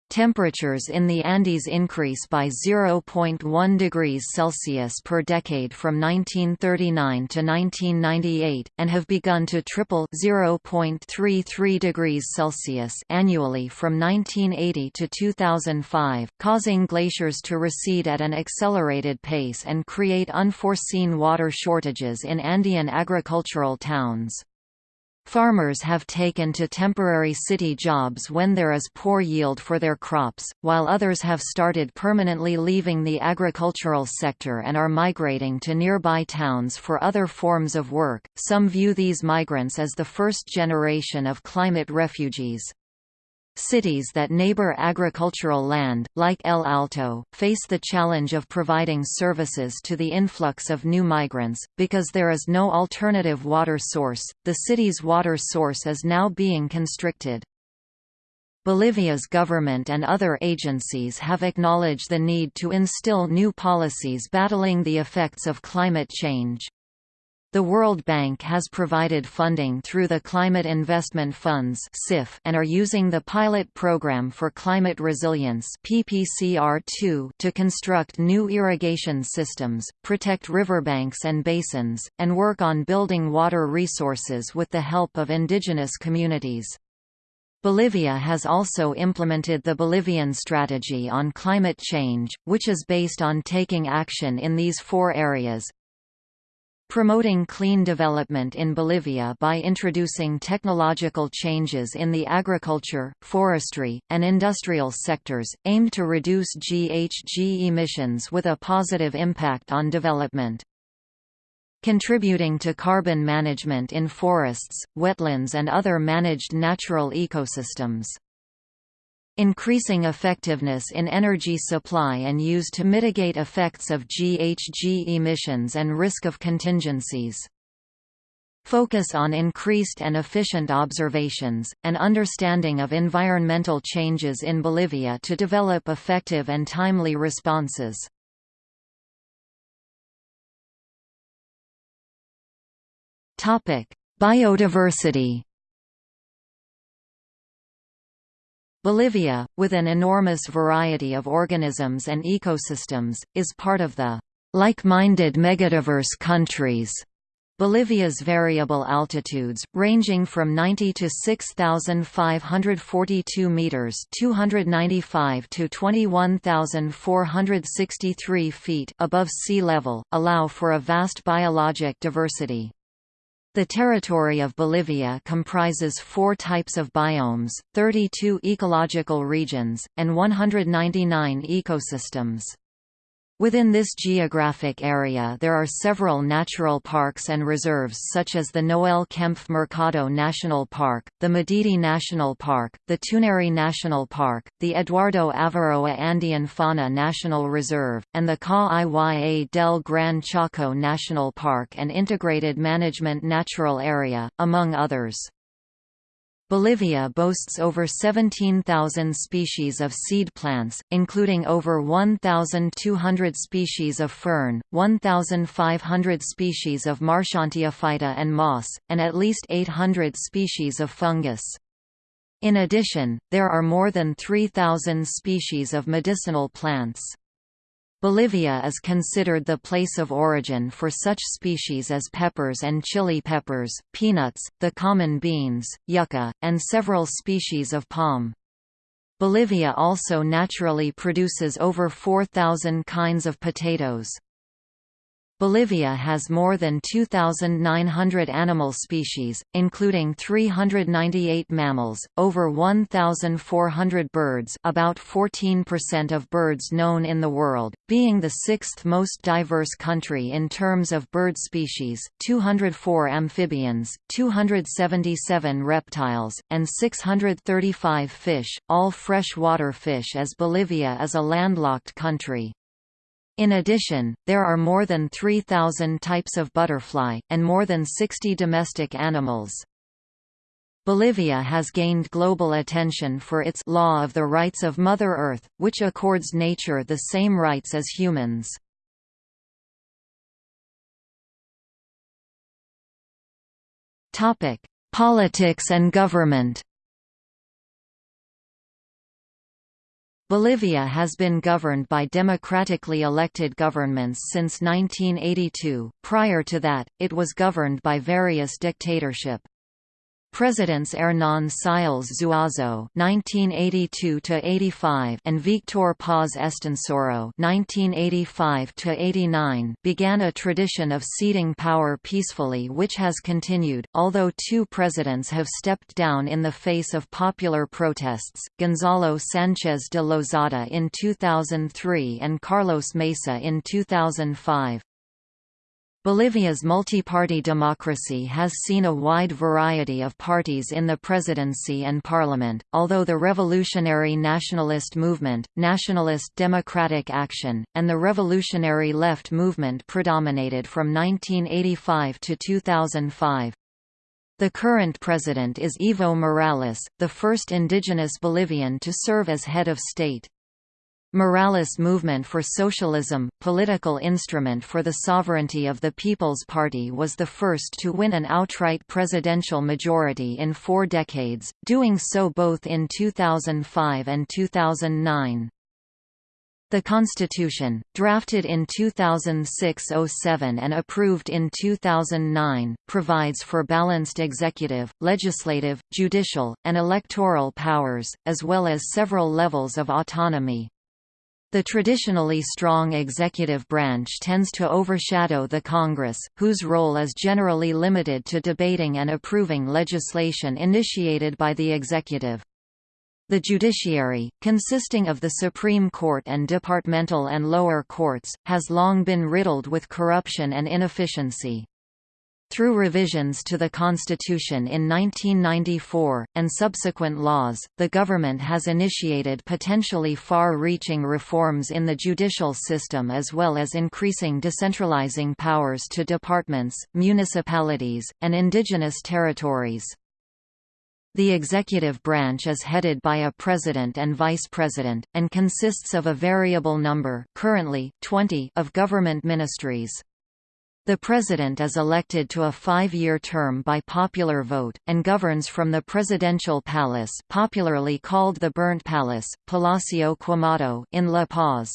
Temperatures in the Andes increase by 0.1 degrees Celsius per decade from 1939 to 1998, and have begun to triple 0.33 degrees Celsius annually from 1980 to 2005, causing glaciers to recede at an accelerated pace and create unforeseen water shortages in Andean agricultural towns. Farmers have taken to temporary city jobs when there is poor yield for their crops, while others have started permanently leaving the agricultural sector and are migrating to nearby towns for other forms of work. Some view these migrants as the first generation of climate refugees. Cities that neighbor agricultural land, like El Alto, face the challenge of providing services to the influx of new migrants. Because there is no alternative water source, the city's water source is now being constricted. Bolivia's government and other agencies have acknowledged the need to instill new policies battling the effects of climate change. The World Bank has provided funding through the Climate Investment Funds and are using the Pilot Program for Climate Resilience to construct new irrigation systems, protect riverbanks and basins, and work on building water resources with the help of indigenous communities. Bolivia has also implemented the Bolivian Strategy on Climate Change, which is based on taking action in these four areas, Promoting clean development in Bolivia by introducing technological changes in the agriculture, forestry, and industrial sectors, aimed to reduce GHG emissions with a positive impact on development. Contributing to carbon management in forests, wetlands and other managed natural ecosystems. Increasing effectiveness in energy supply and use to mitigate effects of GHG emissions and risk of contingencies. Focus on increased and efficient observations, and understanding of environmental changes in Bolivia to develop effective and timely responses. Biodiversity Bolivia, with an enormous variety of organisms and ecosystems, is part of the like-minded megadiverse countries. Bolivia's variable altitudes, ranging from 90 to 6,542 meters (295 to 21,463 feet) above sea level, allow for a vast biologic diversity. The territory of Bolivia comprises four types of biomes, 32 ecological regions, and 199 ecosystems. Within this geographic area there are several natural parks and reserves such as the Noel Kempff Mercado National Park, the Madidi National Park, the Tunari National Park, the Eduardo Avaroa Andean Fauna National Reserve, and the Ca del Gran Chaco National Park and Integrated Management Natural Area, among others. Bolivia boasts over 17,000 species of seed plants, including over 1,200 species of fern, 1,500 species of Marchantiophyta and moss, and at least 800 species of fungus. In addition, there are more than 3,000 species of medicinal plants. Bolivia is considered the place of origin for such species as peppers and chili peppers, peanuts, the common beans, yucca, and several species of palm. Bolivia also naturally produces over 4,000 kinds of potatoes. Bolivia has more than 2,900 animal species, including 398 mammals, over 1,400 birds about 14% of birds known in the world, being the sixth most diverse country in terms of bird species, 204 amphibians, 277 reptiles, and 635 fish, all freshwater fish as Bolivia is a landlocked country. In addition, there are more than 3,000 types of butterfly, and more than 60 domestic animals. Bolivia has gained global attention for its Law of the Rights of Mother Earth, which accords nature the same rights as humans. Politics and government Bolivia has been governed by democratically elected governments since 1982, prior to that, it was governed by various dictatorship. Presidents Hernán Siles Zuazo (1982–85) and Victor Paz Estenssoro (1985–89) began a tradition of ceding power peacefully, which has continued. Although two presidents have stepped down in the face of popular protests: Gonzalo Sánchez de Lozada in 2003 and Carlos Mesa in 2005. Bolivia's multi-party democracy has seen a wide variety of parties in the presidency and parliament, although the Revolutionary Nationalist Movement, Nationalist Democratic Action, and the Revolutionary Left Movement predominated from 1985 to 2005. The current president is Evo Morales, the first indigenous Bolivian to serve as head of state. Morales Movement for Socialism, political instrument for the sovereignty of the People's Party was the first to win an outright presidential majority in four decades, doing so both in 2005 and 2009. The Constitution, drafted in 2006–07 and approved in 2009, provides for balanced executive, legislative, judicial, and electoral powers, as well as several levels of autonomy. The traditionally strong executive branch tends to overshadow the Congress, whose role is generally limited to debating and approving legislation initiated by the executive. The judiciary, consisting of the Supreme Court and departmental and lower courts, has long been riddled with corruption and inefficiency. Through revisions to the constitution in 1994, and subsequent laws, the government has initiated potentially far-reaching reforms in the judicial system as well as increasing decentralizing powers to departments, municipalities, and indigenous territories. The executive branch is headed by a president and vice president, and consists of a variable number currently, 20 of government ministries. The President is elected to a five-year term by popular vote, and governs from the Presidential Palace popularly called the Burnt Palace, Palacio Quemado in La Paz.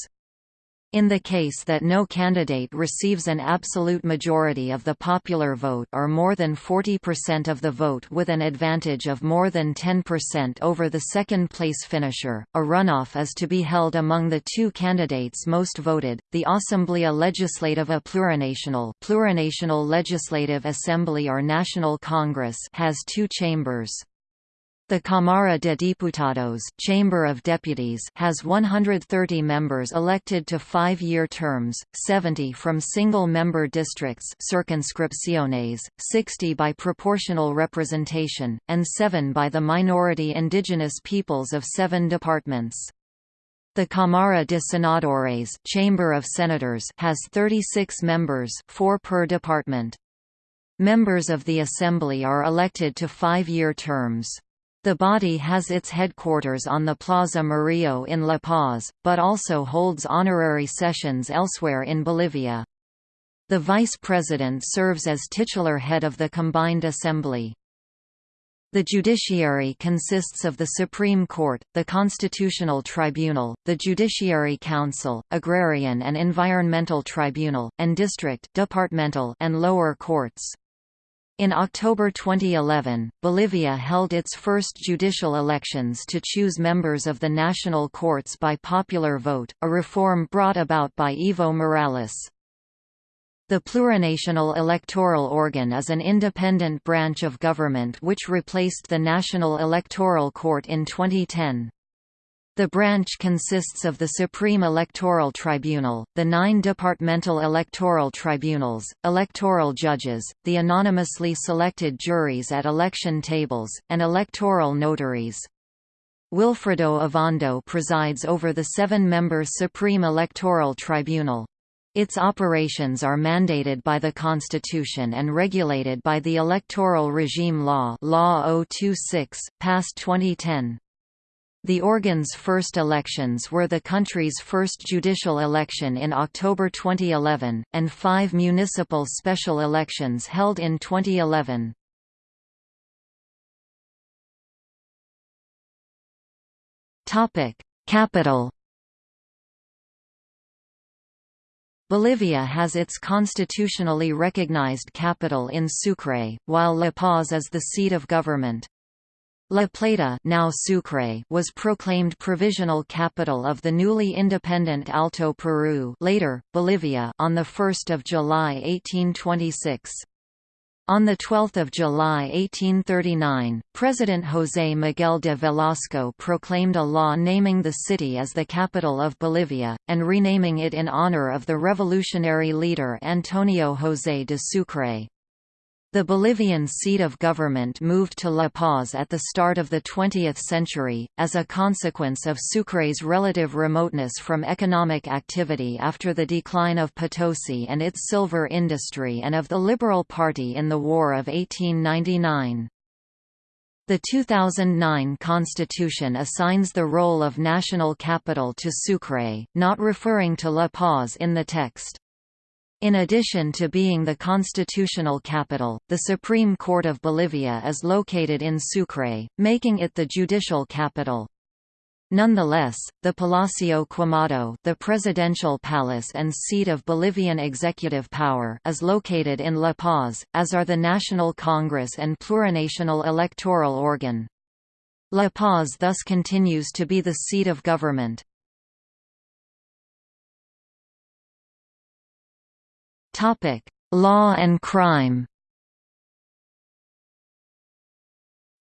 In the case that no candidate receives an absolute majority of the popular vote or more than 40% of the vote with an advantage of more than 10% over the second-place finisher, a runoff is to be held among the two candidates most voted. The Asamblea Legislativa Plurinacional, Plurinational Legislative Assembly or National Congress has two chambers. The Cámara de Diputados Chamber of Deputies has 130 members elected to five-year terms, 70 from single-member districts circunscripciones, 60 by proportional representation, and 7 by the minority indigenous peoples of seven departments. The Cámara de Senadores Chamber of Senators has 36 members 4 per department. Members of the Assembly are elected to five-year terms. The body has its headquarters on the Plaza Murillo in La Paz, but also holds honorary sessions elsewhere in Bolivia. The vice president serves as titular head of the combined assembly. The judiciary consists of the Supreme Court, the Constitutional Tribunal, the Judiciary Council, Agrarian and Environmental Tribunal, and district departmental and lower courts. In October 2011, Bolivia held its first judicial elections to choose members of the national courts by popular vote, a reform brought about by Evo Morales. The plurinational electoral organ is an independent branch of government which replaced the National Electoral Court in 2010. The branch consists of the Supreme Electoral Tribunal, the nine departmental electoral tribunals, electoral judges, the anonymously selected juries at election tables, and electoral notaries. Wilfredo Ovando presides over the seven-member Supreme Electoral Tribunal. Its operations are mandated by the Constitution and regulated by the Electoral Regime Law Law 026, passed 2010. The organ's first elections were the country's first judicial election in October 2011, and five municipal special elections held in 2011. Capital Bolivia has its constitutionally recognized capital in Sucre, while La Paz is the seat of government. La Plata now Sucre was proclaimed provisional capital of the newly independent Alto Peru later, Bolivia on 1 July 1826. On 12 July 1839, President José Miguel de Velasco proclaimed a law naming the city as the capital of Bolivia, and renaming it in honor of the revolutionary leader Antonio José de Sucre. The Bolivian seat of government moved to La Paz at the start of the 20th century, as a consequence of Sucre's relative remoteness from economic activity after the decline of Potosi and its silver industry and of the Liberal Party in the War of 1899. The 2009 constitution assigns the role of national capital to Sucre, not referring to La Paz in the text. In addition to being the constitutional capital, the Supreme Court of Bolivia is located in Sucre, making it the judicial capital. Nonetheless, the Palacio Quemado the presidential palace and seat of Bolivian executive power is located in La Paz, as are the National Congress and plurinational electoral organ. La Paz thus continues to be the seat of government. Topic: Law and crime.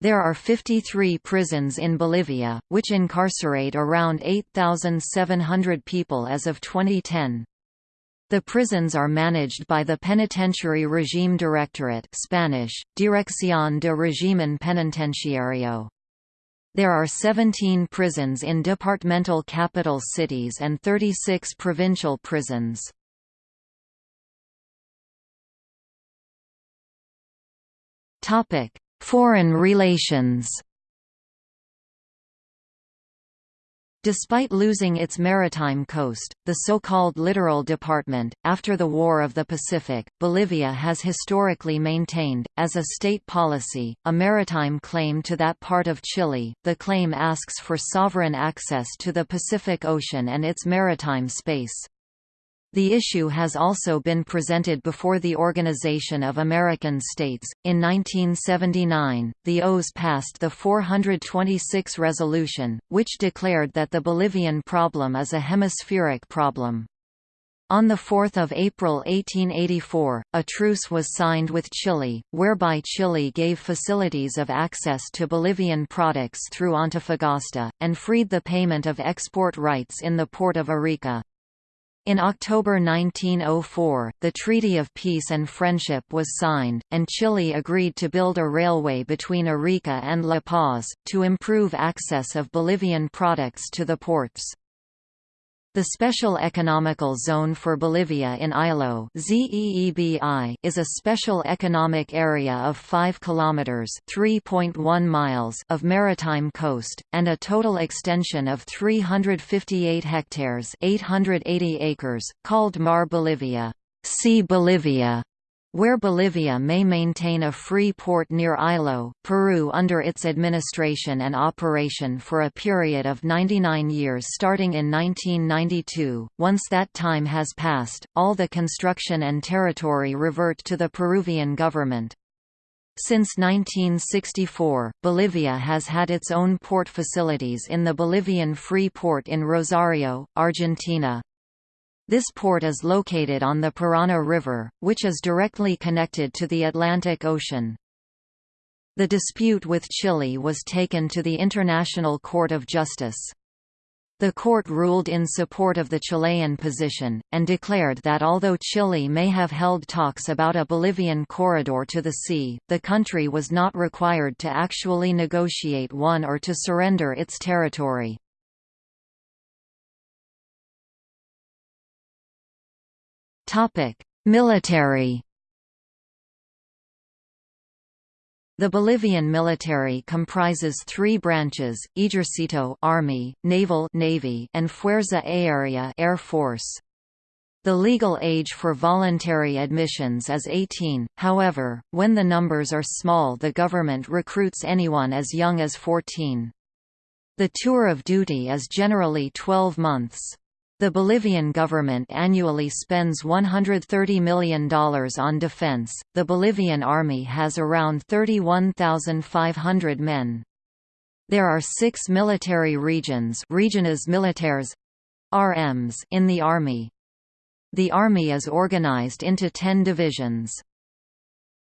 There are 53 prisons in Bolivia, which incarcerate around 8,700 people as of 2010. The prisons are managed by the Penitentiary Regime Directorate Spanish, Dirección de Régimen Penitenciario. There are 17 prisons in departmental capital cities and 36 provincial prisons. Foreign relations Despite losing its maritime coast, the so-called littoral department, after the War of the Pacific, Bolivia has historically maintained, as a state policy, a maritime claim to that part of Chile. The claim asks for sovereign access to the Pacific Ocean and its maritime space. The issue has also been presented before the Organization of American States. In 1979, the OAS passed the 426 resolution, which declared that the Bolivian problem is a hemispheric problem. On 4 April 1884, a truce was signed with Chile, whereby Chile gave facilities of access to Bolivian products through Antofagasta, and freed the payment of export rights in the port of Arica. In October 1904, the Treaty of Peace and Friendship was signed, and Chile agreed to build a railway between Arica and La Paz, to improve access of Bolivian products to the ports. The Special Economical Zone for Bolivia in Ilo is a special economic area of 5 kilometers (3.1 miles) of maritime coast and a total extension of 358 hectares (880 acres), called Mar Bolivia, Sea Bolivia where Bolivia may maintain a free port near Ilo, Peru under its administration and operation for a period of 99 years starting in 1992. Once that time has passed, all the construction and territory revert to the Peruvian government. Since 1964, Bolivia has had its own port facilities in the Bolivian Free Port in Rosario, Argentina, this port is located on the Parana River, which is directly connected to the Atlantic Ocean. The dispute with Chile was taken to the International Court of Justice. The court ruled in support of the Chilean position, and declared that although Chile may have held talks about a Bolivian corridor to the sea, the country was not required to actually negotiate one or to surrender its territory. Military. The Bolivian military comprises three branches: Ejercito Army, Naval Navy, and Fuerza Aérea Air Force. The legal age for voluntary admissions is 18, however, when the numbers are small the government recruits anyone as young as 14. The tour of duty is generally 12 months. The Bolivian government annually spends $130 million on defense. The Bolivian army has around 31,500 men. There are six military regions regiones militares, RMs in the army. The army is organized into ten divisions.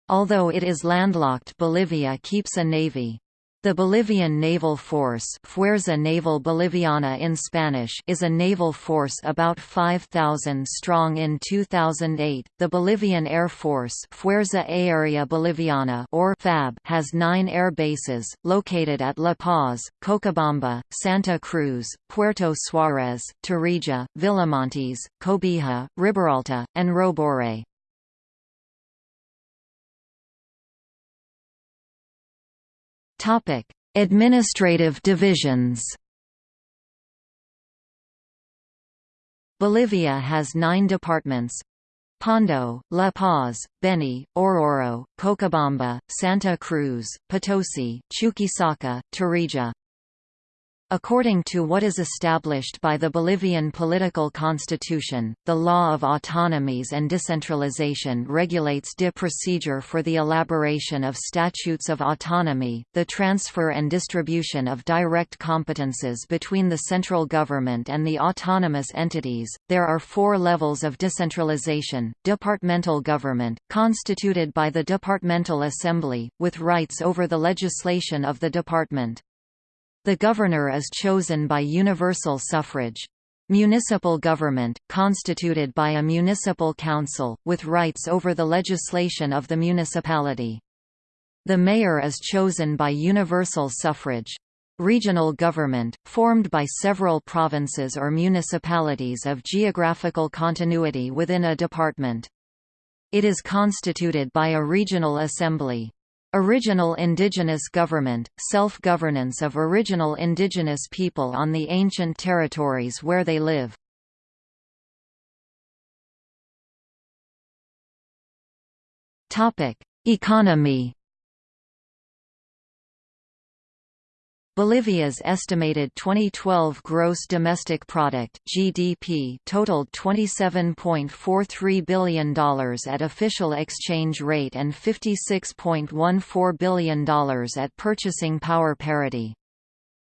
Although it is landlocked Bolivia keeps a navy. The Bolivian Naval Force Fuerza Naval Boliviana in Spanish is a naval force about 5,000 strong in 2008. The Bolivian Air Force Fuerza Aérea Boliviana or FAB has nine air bases, located at La Paz, Cochabamba, Santa Cruz, Puerto Suárez, Tarija, Villamontes, Cobija, Riberalta, and Robore. Administrative divisions. Bolivia has nine departments Pando, La Paz, Beni, Oruro, Cochabamba, Santa Cruz, Potosi, Chuquisaca, Tarija, According to what is established by the Bolivian political constitution, the law of autonomies and decentralization regulates de procedure for the elaboration of statutes of autonomy, the transfer and distribution of direct competences between the central government and the autonomous entities. There are four levels of decentralization departmental government, constituted by the departmental assembly, with rights over the legislation of the department. The governor is chosen by universal suffrage. Municipal government, constituted by a municipal council, with rights over the legislation of the municipality. The mayor is chosen by universal suffrage. Regional government, formed by several provinces or municipalities of geographical continuity within a department. It is constituted by a regional assembly. Original indigenous government, self-governance of original indigenous people on the ancient territories where they live. Economy Bolivia's estimated 2012 gross domestic product (GDP) totaled $27.43 billion at official exchange rate and $56.14 billion at purchasing power parity.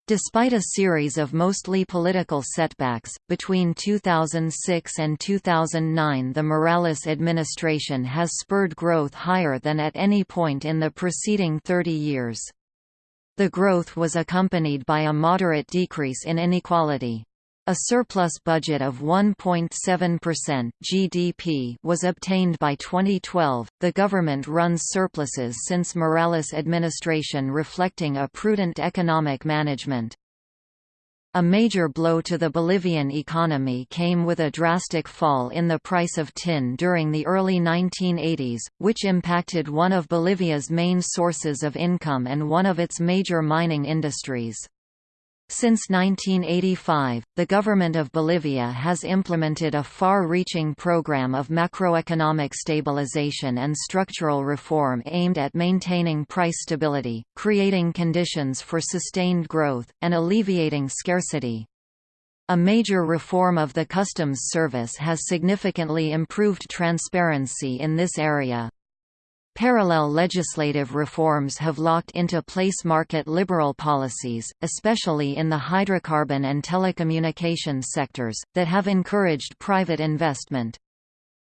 Despite a series of mostly political setbacks, between 2006 and 2009 the Morales administration has spurred growth higher than at any point in the preceding 30 years. The growth was accompanied by a moderate decrease in inequality. A surplus budget of 1.7% GDP was obtained by 2012. The government runs surpluses since Morales administration reflecting a prudent economic management. A major blow to the Bolivian economy came with a drastic fall in the price of tin during the early 1980s, which impacted one of Bolivia's main sources of income and one of its major mining industries. Since 1985, the government of Bolivia has implemented a far-reaching program of macroeconomic stabilization and structural reform aimed at maintaining price stability, creating conditions for sustained growth, and alleviating scarcity. A major reform of the customs service has significantly improved transparency in this area. Parallel legislative reforms have locked into place market liberal policies, especially in the hydrocarbon and telecommunications sectors, that have encouraged private investment.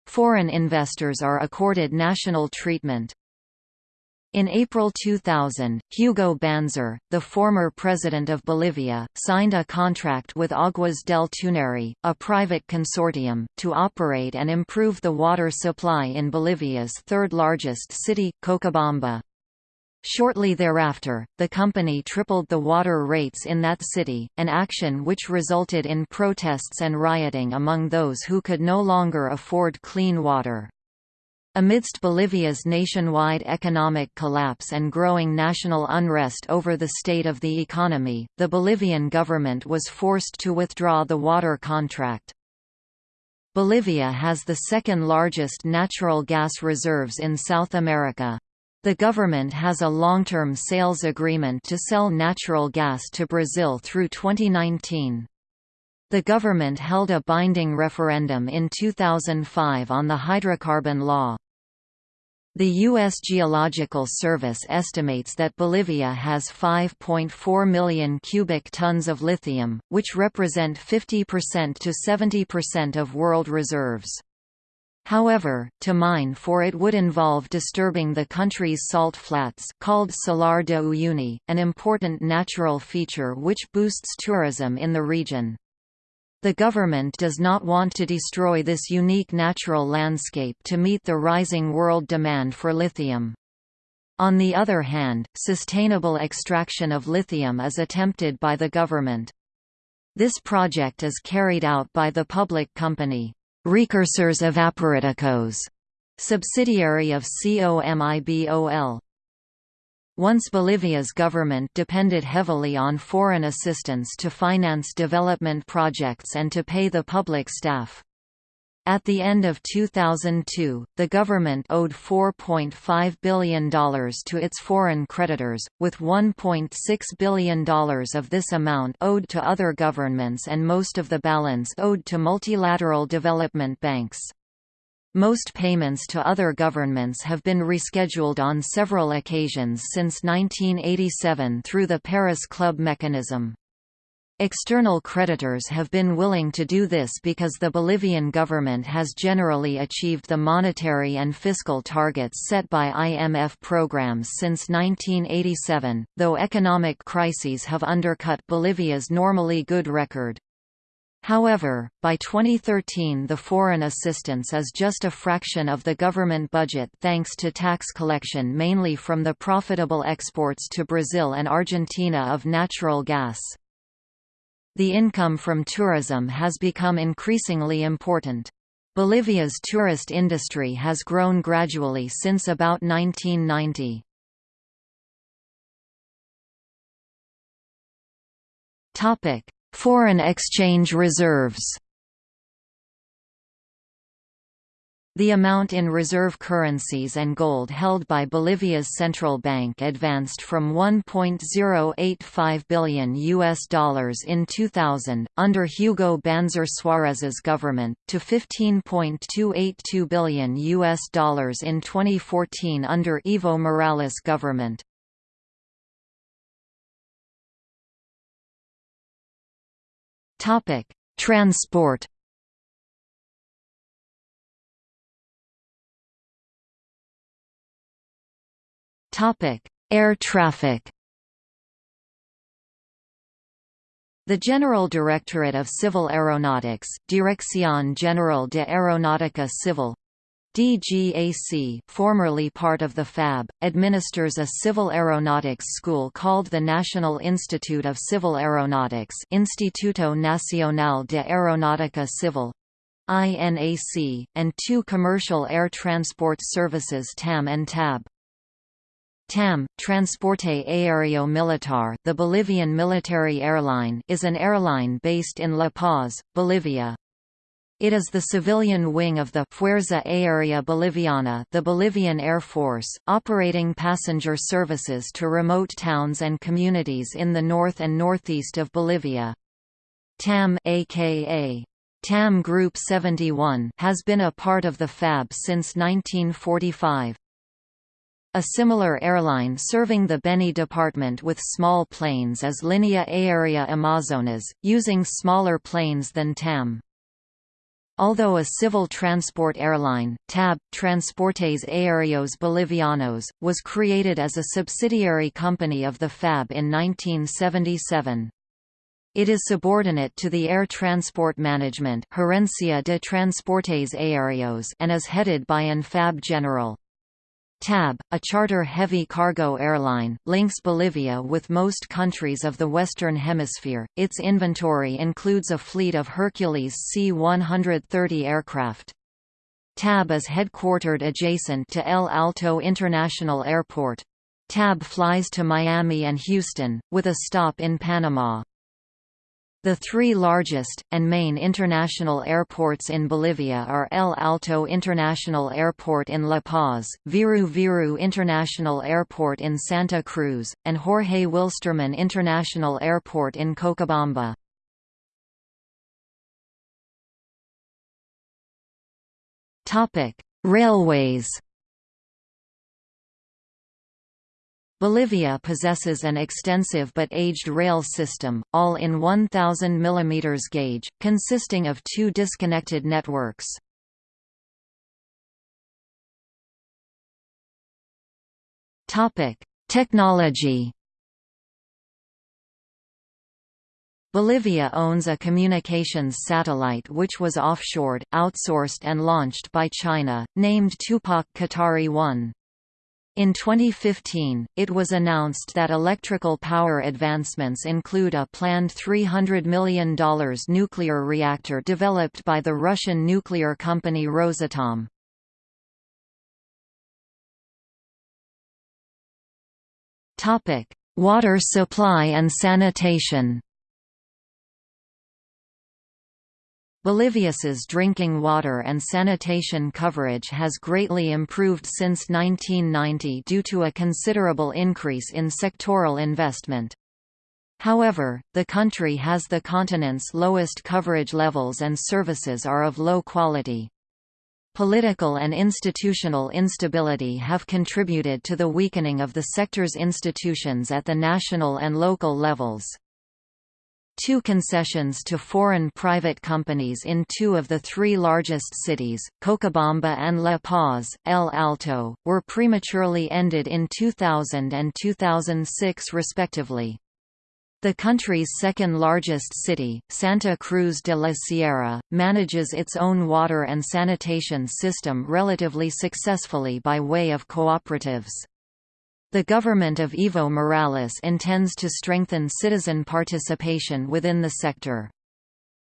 Foreign investors are accorded national treatment. In April 2000, Hugo Banzer, the former president of Bolivia, signed a contract with Aguas del Tunari, a private consortium, to operate and improve the water supply in Bolivia's third-largest city, Cochabamba. Shortly thereafter, the company tripled the water rates in that city, an action which resulted in protests and rioting among those who could no longer afford clean water. Amidst Bolivia's nationwide economic collapse and growing national unrest over the state of the economy, the Bolivian government was forced to withdraw the water contract. Bolivia has the second largest natural gas reserves in South America. The government has a long-term sales agreement to sell natural gas to Brazil through 2019. The government held a binding referendum in 2005 on the hydrocarbon law. The U.S. Geological Service estimates that Bolivia has 5.4 million cubic tons of lithium, which represent 50% to 70% of world reserves. However, to mine for it would involve disturbing the country's salt flats called Salar de Uyuni, an important natural feature which boosts tourism in the region. The government does not want to destroy this unique natural landscape to meet the rising world demand for lithium. On the other hand, sustainable extraction of lithium is attempted by the government. This project is carried out by the public company, Recursos Evaporíticos, subsidiary of COMIBOL. Once Bolivia's government depended heavily on foreign assistance to finance development projects and to pay the public staff. At the end of 2002, the government owed $4.5 billion to its foreign creditors, with $1.6 billion of this amount owed to other governments and most of the balance owed to multilateral development banks. Most payments to other governments have been rescheduled on several occasions since 1987 through the Paris Club mechanism. External creditors have been willing to do this because the Bolivian government has generally achieved the monetary and fiscal targets set by IMF programs since 1987, though economic crises have undercut Bolivia's normally good record. However, by 2013 the foreign assistance is just a fraction of the government budget thanks to tax collection mainly from the profitable exports to Brazil and Argentina of natural gas. The income from tourism has become increasingly important. Bolivia's tourist industry has grown gradually since about 1990. Foreign exchange reserves The amount in reserve currencies and gold held by Bolivia's central bank advanced from 1.085 billion US dollars in 2000 under Hugo Banzer Suarez's government to 15.282 billion US dollars in 2014 under Evo Morales government. Topic: Transport. Topic: Air traffic. The General Directorate of Civil Aeronautics, Dirección General de Aeronáutica Civil, DGAC formerly part of the FAB, administers a civil aeronautics school called the National Institute of Civil Aeronautics Instituto Nacional de Aeronáutica Civil INAC, and two commercial air transport services TAM and TAB. TAM, Transporte Aéreo Militar the Bolivian military airline is an airline based in La Paz, Bolivia. It is the civilian wing of the Fuerza Aérea Boliviana the Bolivian Air Force, operating passenger services to remote towns and communities in the north and northeast of Bolivia. TAM aka TAM Group 71 has been a part of the FAB since 1945. A similar airline serving the Beni department with small planes is Linea Aérea Amazonas, using smaller planes than TAM. Although a civil transport airline, TAB, Transportes Aéreos Bolivianos, was created as a subsidiary company of the FAB in 1977. It is subordinate to the Air Transport Management Gerencia de Transportes Aéreos and is headed by an FAB general. TAB, a charter heavy cargo airline, links Bolivia with most countries of the Western Hemisphere. Its inventory includes a fleet of Hercules C-130 aircraft. TAB is headquartered adjacent to El Alto International Airport. TAB flies to Miami and Houston, with a stop in Panama. The three largest, and main international airports in Bolivia are El Alto International Airport in La Paz, Viru Viru International Airport in Santa Cruz, and Jorge Wilstermann International Airport in Cochabamba. Railways Bolivia possesses an extensive but aged rail system, all in 1000 mm gauge, consisting of two disconnected networks. Technology Bolivia owns a communications satellite which was offshored, outsourced and launched by China, named Tupac Katari 1. In 2015, it was announced that electrical power advancements include a planned $300 million nuclear reactor developed by the Russian nuclear company Rosatom. Water supply and sanitation Bolivia's drinking water and sanitation coverage has greatly improved since 1990 due to a considerable increase in sectoral investment. However, the country has the continent's lowest coverage levels and services are of low quality. Political and institutional instability have contributed to the weakening of the sector's institutions at the national and local levels. Two concessions to foreign private companies in two of the three largest cities, Cochabamba and La Paz, El Alto, were prematurely ended in 2000 and 2006 respectively. The country's second-largest city, Santa Cruz de la Sierra, manages its own water and sanitation system relatively successfully by way of cooperatives. The government of Evo Morales intends to strengthen citizen participation within the sector.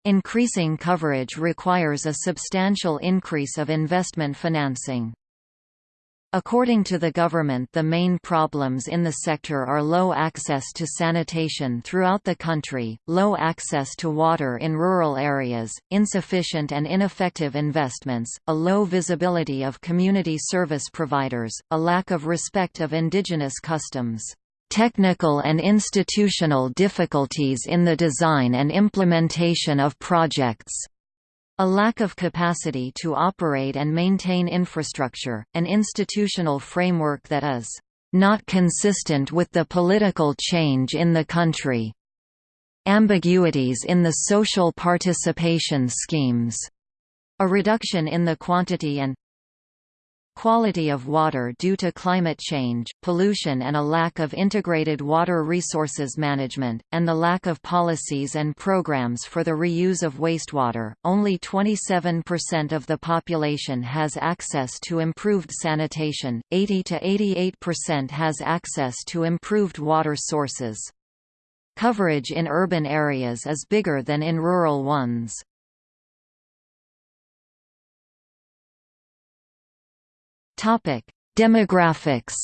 Increasing coverage requires a substantial increase of investment financing. According to the government the main problems in the sector are low access to sanitation throughout the country, low access to water in rural areas, insufficient and ineffective investments, a low visibility of community service providers, a lack of respect of indigenous customs, technical and institutional difficulties in the design and implementation of projects, a lack of capacity to operate and maintain infrastructure, an institutional framework that is not consistent with the political change in the country. Ambiguities in the social participation schemes. A reduction in the quantity and quality of water due to climate change, pollution and a lack of integrated water resources management, and the lack of policies and programs for the reuse of wastewater. Only 27% of the population has access to improved sanitation, 80 to 88% has access to improved water sources. Coverage in urban areas is bigger than in rural ones. Demographics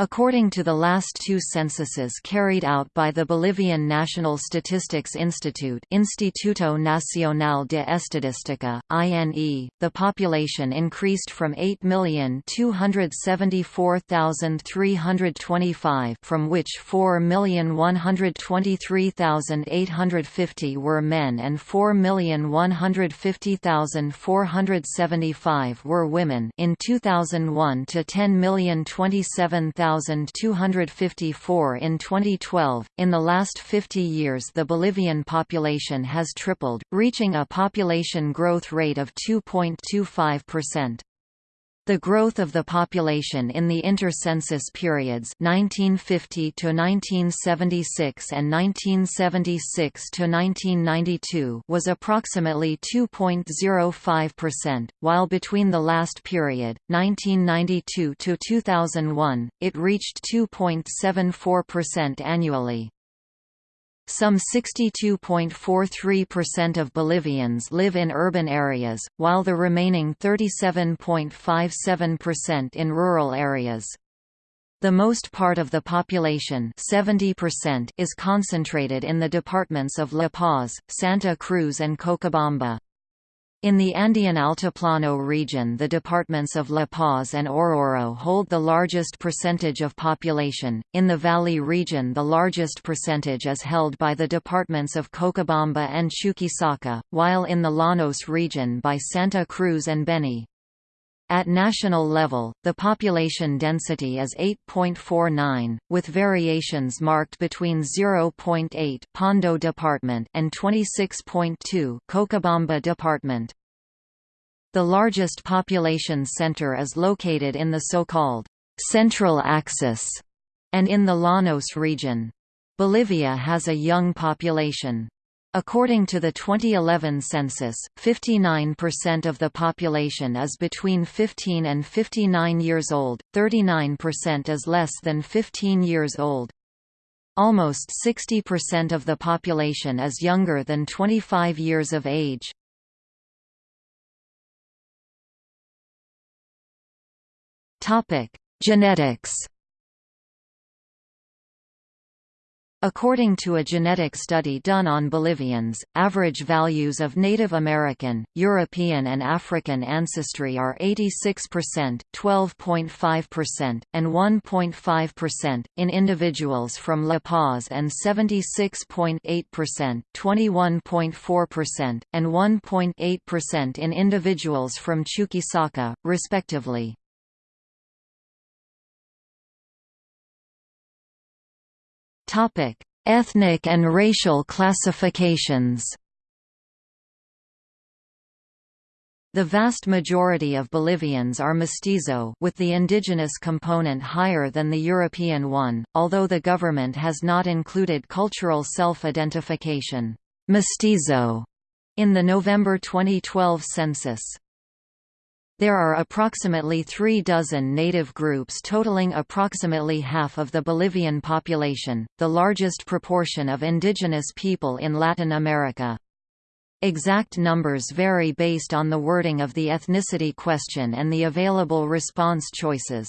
According to the last two censuses carried out by the Bolivian National Statistics Institute Instituto Nacional de Estadística, INE, the population increased from 8,274,325 from which 4,123,850 were men and 4,150,475 were women. In 2001 to 10,027,000 1,254 in 2012. In the last 50 years, the Bolivian population has tripled, reaching a population growth rate of 2.25%. The growth of the population in the inter-census periods 1950 to 1976 and 1976 to 1992 was approximately 2.05%, while between the last period 1992 to 2001 it reached 2.74% annually. Some 62.43% of Bolivians live in urban areas, while the remaining 37.57% in rural areas. The most part of the population 70% is concentrated in the departments of La Paz, Santa Cruz and Cochabamba. In the Andean Altiplano region the departments of La Paz and Oruro hold the largest percentage of population, in the Valley region the largest percentage is held by the departments of Cochabamba and Chuquisaca, while in the Llanos region by Santa Cruz and Beni. At national level, the population density is 8.49, with variations marked between 0.8 Pando Department and 26.2 Cochabamba Department. The largest population center is located in the so-called Central Axis and in the Llanos region. Bolivia has a young population. According to the 2011 census, 59% of the population is between 15 and 59 years old, 39% is less than 15 years old. Almost 60% of the population is younger than 25 years of age. Genetics According to a genetic study done on Bolivians, average values of Native American, European and African ancestry are 86%, 12.5%, and 1.5%, in individuals from La Paz and 76.8%, 21.4%, and 1.8% in individuals from Chuquisaca, respectively. Ethnic and racial classifications. The vast majority of Bolivians are mestizo with the indigenous component higher than the European one, although the government has not included cultural self-identification mestizo in the November 2012 census. There are approximately three dozen native groups totaling approximately half of the Bolivian population, the largest proportion of indigenous people in Latin America. Exact numbers vary based on the wording of the ethnicity question and the available response choices.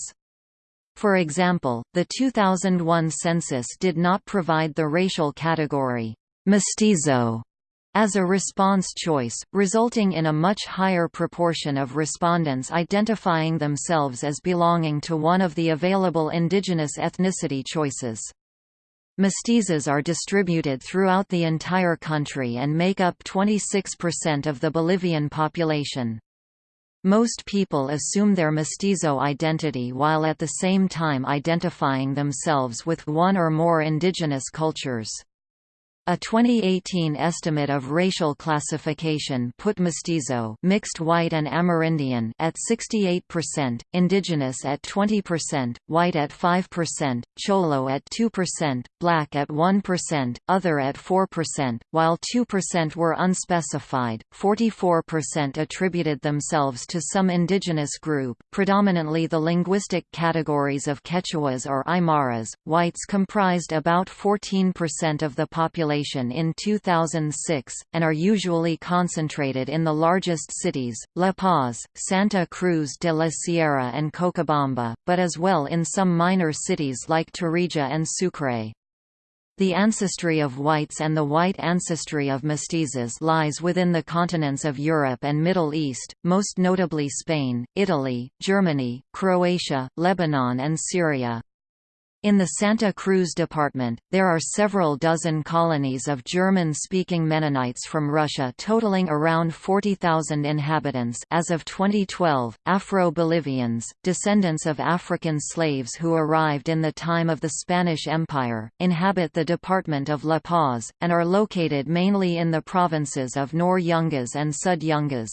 For example, the 2001 census did not provide the racial category, mestizo, as a response choice, resulting in a much higher proportion of respondents identifying themselves as belonging to one of the available indigenous ethnicity choices. Mestizos are distributed throughout the entire country and make up 26% of the Bolivian population. Most people assume their mestizo identity while at the same time identifying themselves with one or more indigenous cultures. A 2018 estimate of racial classification put mestizo mixed white and Amerindian at 68%, indigenous at 20%, white at 5%, cholo at 2%, black at 1%, other at 4%, while 2% were unspecified. 44% attributed themselves to some indigenous group, predominantly the linguistic categories of Quechuas or Aymaras. Whites comprised about 14% of the population population in 2006, and are usually concentrated in the largest cities, La Paz, Santa Cruz de la Sierra and Cochabamba, but as well in some minor cities like Tarija and Sucre. The ancestry of whites and the white ancestry of mestizos lies within the continents of Europe and Middle East, most notably Spain, Italy, Germany, Croatia, Lebanon and Syria. In the Santa Cruz department, there are several dozen colonies of German-speaking Mennonites from Russia totaling around 40,000 inhabitants as of 2012. Afro-Bolivians, descendants of African slaves who arrived in the time of the Spanish Empire, inhabit the department of La Paz, and are located mainly in the provinces of Nor Yungas and Sud Yungas.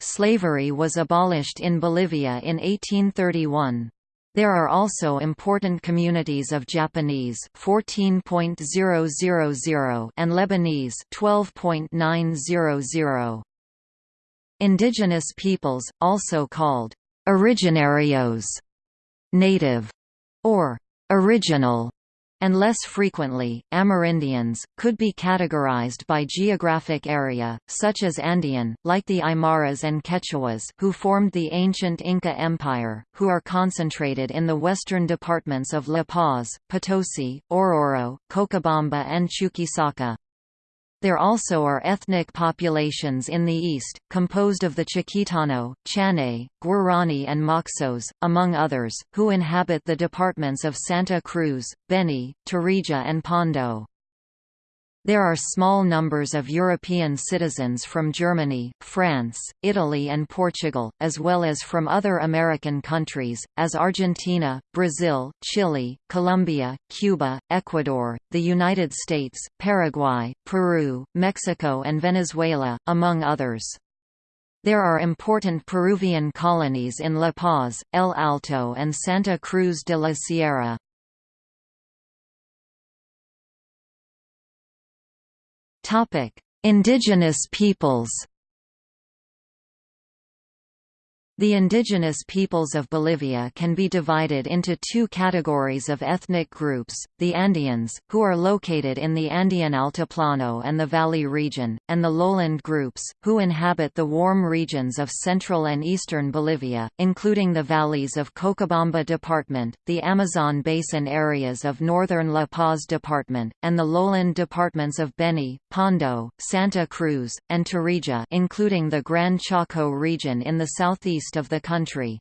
Slavery was abolished in Bolivia in 1831. There are also important communities of Japanese 14.000 and Lebanese 12.900. Indigenous peoples, also called originarios, native, or original, and less frequently, Amerindians, could be categorized by geographic area, such as Andean, like the Aymaras and Quechuas who formed the ancient Inca Empire, who are concentrated in the western departments of La Paz, Potosi, Oruro, Cochabamba and Chuquisaca. There also are ethnic populations in the east, composed of the Chiquitano, Chané, Guarani and Moxos, among others, who inhabit the departments of Santa Cruz, Beni, Tarija and Pando. There are small numbers of European citizens from Germany, France, Italy and Portugal, as well as from other American countries, as Argentina, Brazil, Chile, Colombia, Cuba, Ecuador, the United States, Paraguay, Peru, Mexico and Venezuela, among others. There are important Peruvian colonies in La Paz, El Alto and Santa Cruz de la Sierra. Topic: Indigenous peoples. The indigenous peoples of Bolivia can be divided into two categories of ethnic groups, the Andeans, who are located in the Andean Altiplano and the Valley region, and the lowland groups, who inhabit the warm regions of central and eastern Bolivia, including the valleys of Cochabamba Department, the Amazon Basin areas of northern La Paz Department, and the lowland departments of Beni, Pando, Santa Cruz, and Tarija including the Gran Chaco region in the southeast east of the country.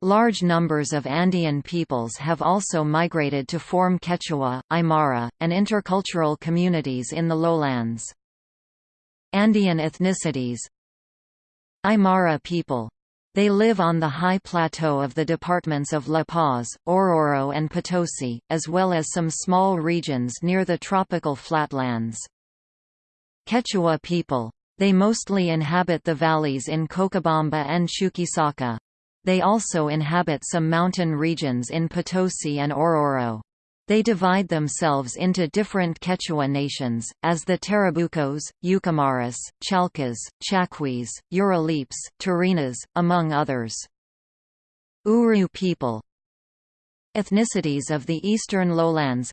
Large numbers of Andean peoples have also migrated to form Quechua, Aymara, and intercultural communities in the lowlands. Andean ethnicities Aymara people they live on the high plateau of the departments of La Paz, Oruro and Potosi, as well as some small regions near the tropical flatlands. Quechua people They mostly inhabit the valleys in Cochabamba and Chuquisaca. They also inhabit some mountain regions in Potosi and Oruro. They divide themselves into different Quechua nations, as the Tarabucos, Yucamaras, Chalcas, Chacuis, Uralipes, Tarinas, among others. Uru people Ethnicities of the eastern lowlands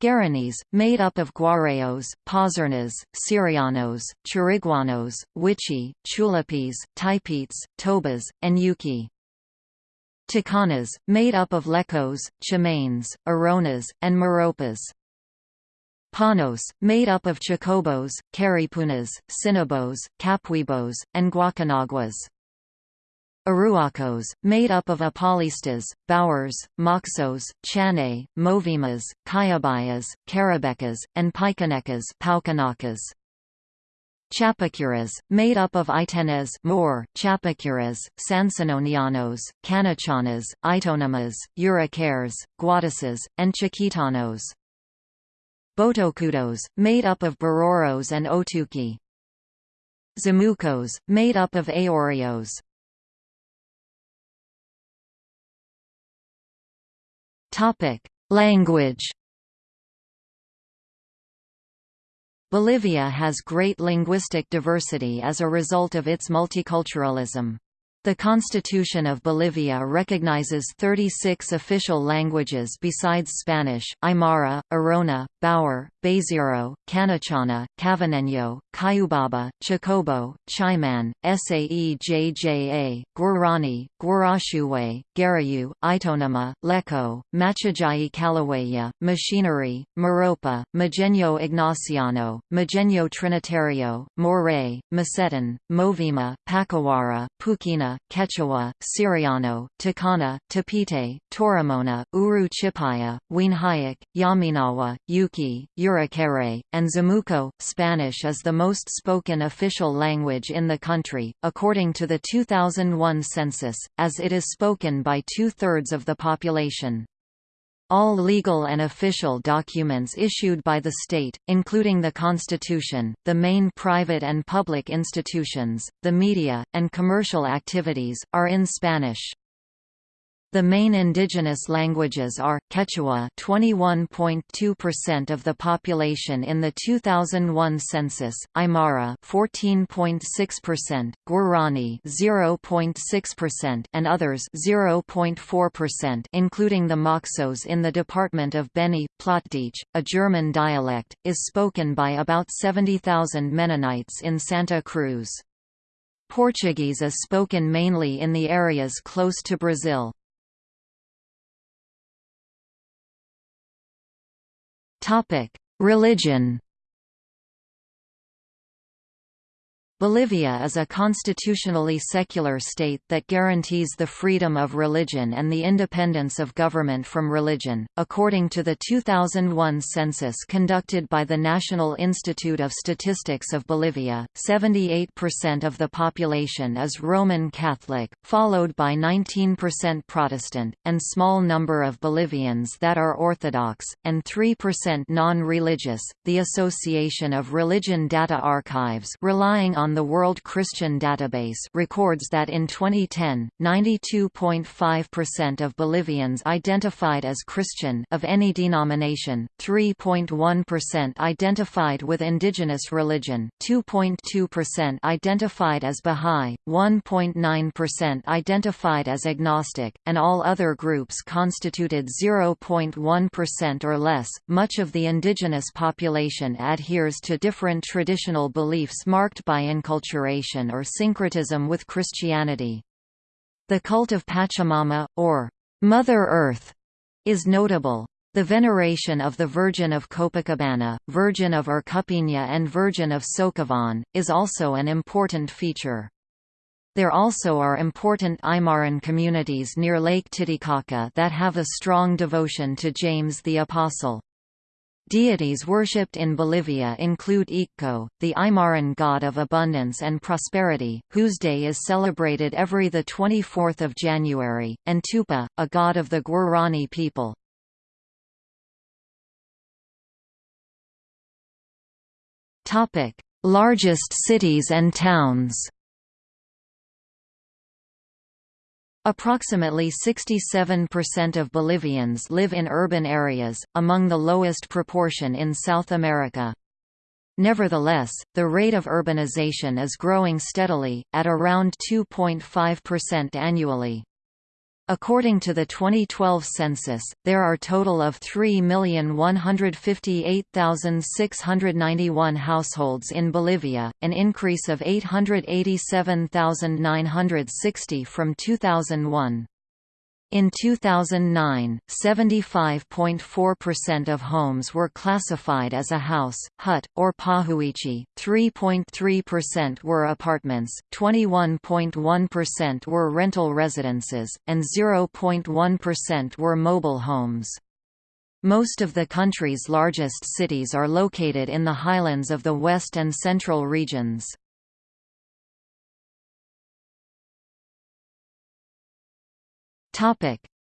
Guaranis, made up of Guarayos, Pazernas, Sirionós, Chiriguanos, Wichi, Chulapis, Taipites, Tobas, and Yuki. Tacanas, made up of Lecos, Chimanes, Araonas, and Maropas. Panos, made up of Chacobos, Caripunas, Sinabos, Capuibos, and Guacanaguas. Aruacos, made up of Apolistas, Baures, Moxos, Chane, Movimas, Cayabayas, Carabecas, and Paukanacas. Chapacuras, made up of Itenes Moor, Chapacuras, Sansimonianos, Canichanas, Itonamas, Yuracares, Guadasas, and Chiquitanos. Botocudos, made up of Bororos and Otuki. Zamucos, made up of Ayoreos. Language. Bolivia has great linguistic diversity as a result of its multiculturalism. The Constitution of Bolivia recognizes 36 official languages besides Spanish, Aymara, Araona, Baure, Bésiro, Canichana, Cavineño, Cayubaba, Chácobo, Chimán, Saejaja, Guarani, Guarashuwe, Guarayu, Itonama, Leco, Machajuyai Kallawaya, Machineri, Maropa, Mojeño Ignaciano, Mojeño Trinitario, Moré, Mosetén, Movima, Pacawara, Quechua, Sirionó, Tacana, Tapiete, Toromona, Uru Chipaya, Weenhayek, Yaminawa, Yuki, Yuracaré, and Zamuco. Spanish is the most spoken official language in the country, according to the 2001 census, as it is spoken by two-thirds of the population. All legal and official documents issued by the state, including the Constitution, the main private and public institutions, the media, and commercial activities, are in Spanish. The main indigenous languages are Quechua, 21.2% of the population in the 2001 census, Aymara, 14.6%, Guarani, 0.6%, and others, 0.4%, including the Moxos in the department of Beni. Plattdeutsch, a German dialect, is spoken by about 70,000 Mennonites in Santa Cruz. Portuguese is spoken mainly in the areas close to Brazil. Religion Bolivia is a constitutionally secular state that guarantees the freedom of religion and the independence of government from religion. According to the 2001 census conducted by the National Institute of Statistics of Bolivia, 78% of the population is Roman Catholic, followed by 19% Protestant, and small number of Bolivians that are Orthodox, and 3% non-religious. The Association of Religion Data Archives, relying on the World Christian Database records that in 2010, 92.5% of Bolivians identified as Christian of any denomination, 3.1% identified with indigenous religion, 2.2% identified as Bahá'í, 1.9% identified as agnostic, and all other groups constituted 0.1% or less. Much of the indigenous population adheres to different traditional beliefs marked by enculturation or syncretism with Christianity. The cult of Pachamama, or Mother Earth, is notable. The veneration of the Virgin of Copacabana, Virgin of Urcupiña and Virgin of Socavón, is also an important feature. There also are important Aymaran communities near Lake Titicaca that have a strong devotion to James the Apostle. Deities worshipped in Bolivia include Ekeko, the Aymaran god of abundance and prosperity, whose day is celebrated every 24 January, and Tupa, a god of the Guarani people. Largest cities and towns Approximately 67% of Bolivians live in urban areas, among the lowest proportion in South America. Nevertheless, the rate of urbanization is growing steadily, at around 2.5% annually. According to the 2012 census, there are a total of 3,158,691 households in Bolivia, an increase of 887,960 from 2001. In 2009, 75.4% of homes were classified as a house, hut, or pahuichi, 3.3% were apartments, 21.1% were rental residences, and 0.1% were mobile homes. Most of the country's largest cities are located in the highlands of the west and central regions.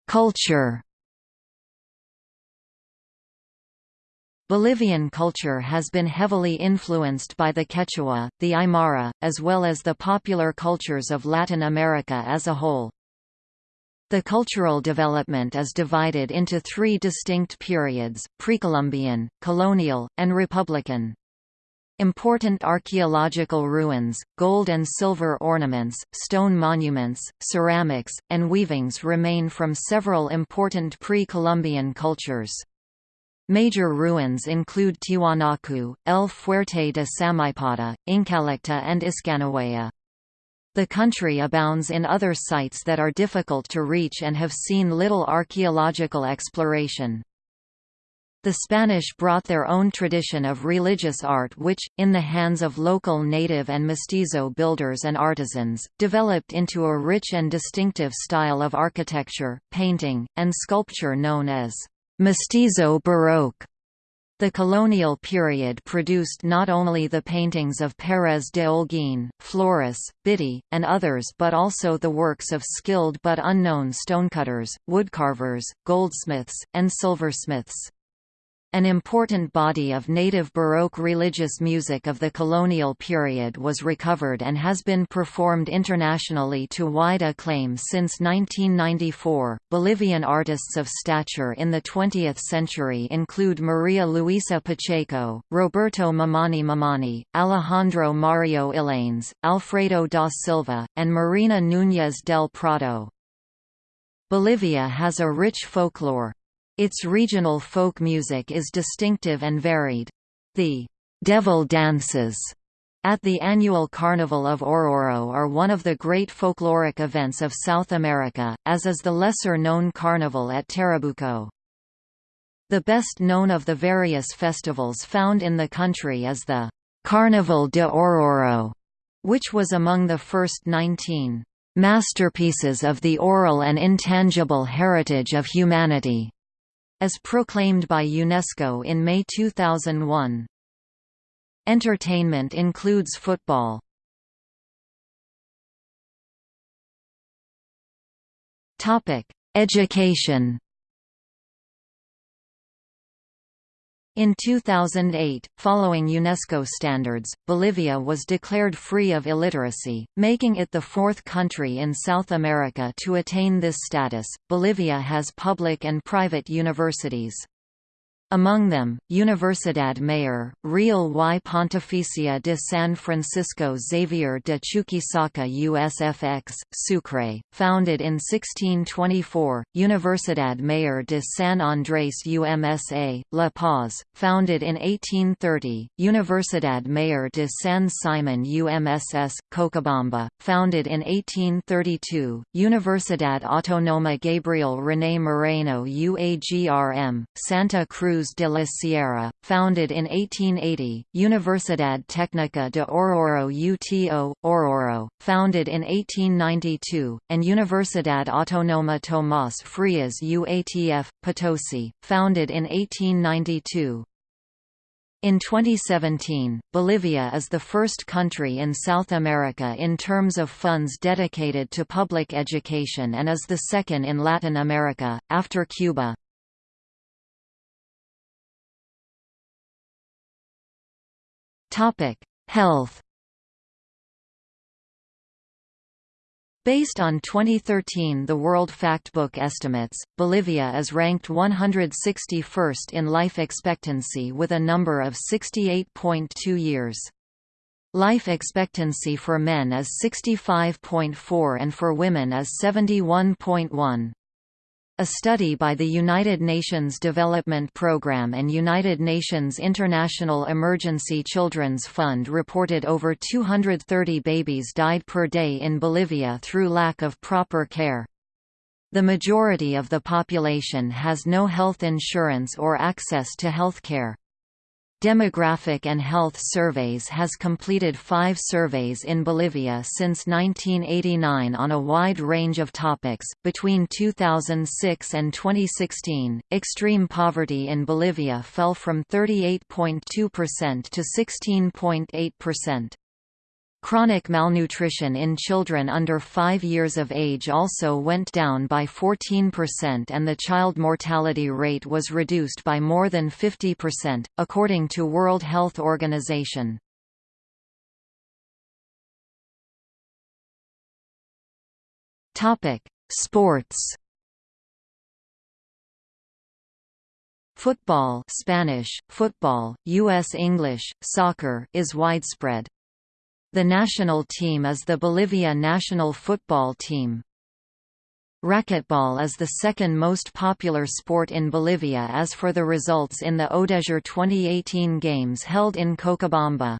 Culture. Bolivian culture has been heavily influenced by the Quechua, the Aymara, as well as the popular cultures of Latin America as a whole. The cultural development is divided into three distinct periods, Precolumbian, Colonial, and Republican. Important archaeological ruins, gold and silver ornaments, stone monuments, ceramics, and weavings remain from several important pre-Columbian cultures. Major ruins include Tiwanaku, El Fuerte de Samaipata, Incallajta and Iskanwaya. The country abounds in other sites that are difficult to reach and have seen little archaeological exploration. The Spanish brought their own tradition of religious art which, in the hands of local native and mestizo builders and artisans, developed into a rich and distinctive style of architecture, painting, and sculpture known as mestizo baroque. The colonial period produced not only the paintings of Pérez de Holguín, Flores, Bitti, and others but also the works of skilled but unknown stonecutters, woodcarvers, goldsmiths, and silversmiths. An important body of native Baroque religious music of the colonial period was recovered and has been performed internationally to wide acclaim since 1994. Bolivian artists of stature in the 20th century include Maria Luisa Pacheco, Roberto Mamani Mamani, Alejandro Mario Yllanes, Alfredo da Silva, and Marina Núñez del Prado. Bolivia has a rich folklore, its regional folk music is distinctive and varied. The «devil dances» at the annual Carnival of Oruro are one of the great folkloric events of South America, as is the lesser-known carnival at Tarabuco. The best known of the various festivals found in the country is the «Carnival de Oruro», which was among the first 19 «masterpieces of the oral and intangible heritage of humanity» as proclaimed by UNESCO in May 2001. Entertainment includes football. Education In 2008, following UNESCO standards, Bolivia was declared free of illiteracy, making it the fourth country in South America to attain this status. Bolivia has public and private universities. Among them, Universidad Mayor, Real y Pontificia de San Francisco Xavier de Chuquisaca USFX, Sucre, founded in 1624, Universidad Mayor de San Andrés UMSA, La Paz, founded in 1830, Universidad Mayor de San Simon UMSS, Cochabamba, founded in 1832, Universidad Autónoma Gabriel René Moreno UAGRM, Santa Cruz Cruz de la Sierra, founded in 1880, Universidad Técnica de Oruro UTO, Oruro, founded in 1892, and Universidad Autónoma Tomás Frías UATF, Potosi, founded in 1892. In 2017, Bolivia is the first country in South America in terms of funds dedicated to public education and is the second in Latin America, after Cuba. Topic: Health Based on 2013 The World Factbook estimates, Bolivia is ranked 161st in life expectancy with a number of 68.2 years. Life expectancy for men is 65.4 and for women is 71.1. A study by the United Nations Development Programme and United Nations International Emergency Children's Fund reported over 230 babies died per day in Bolivia through lack of proper care. The majority of the population has no health insurance or access to healthcare. Demographic and Health Surveys has completed five surveys in Bolivia since 1989 on a wide range of topics. Between 2006 and 2016, extreme poverty in Bolivia fell from 38.2% to 16.8%. Chronic malnutrition in children under 5 years of age also went down by 14% and the child mortality rate was reduced by more than 50%, according to World Health Organization. Sports Football Spanish, football, U.S. English, soccer is widespread. The national team is the Bolivia national football team. Racquetball is the second most popular sport in Bolivia as for the results in the ODESUR 2018 games held in Cochabamba.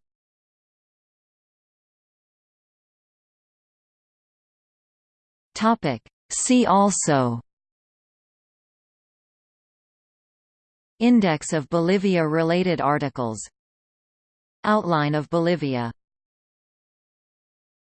See also Index of Bolivia-related articles Outline of Bolivia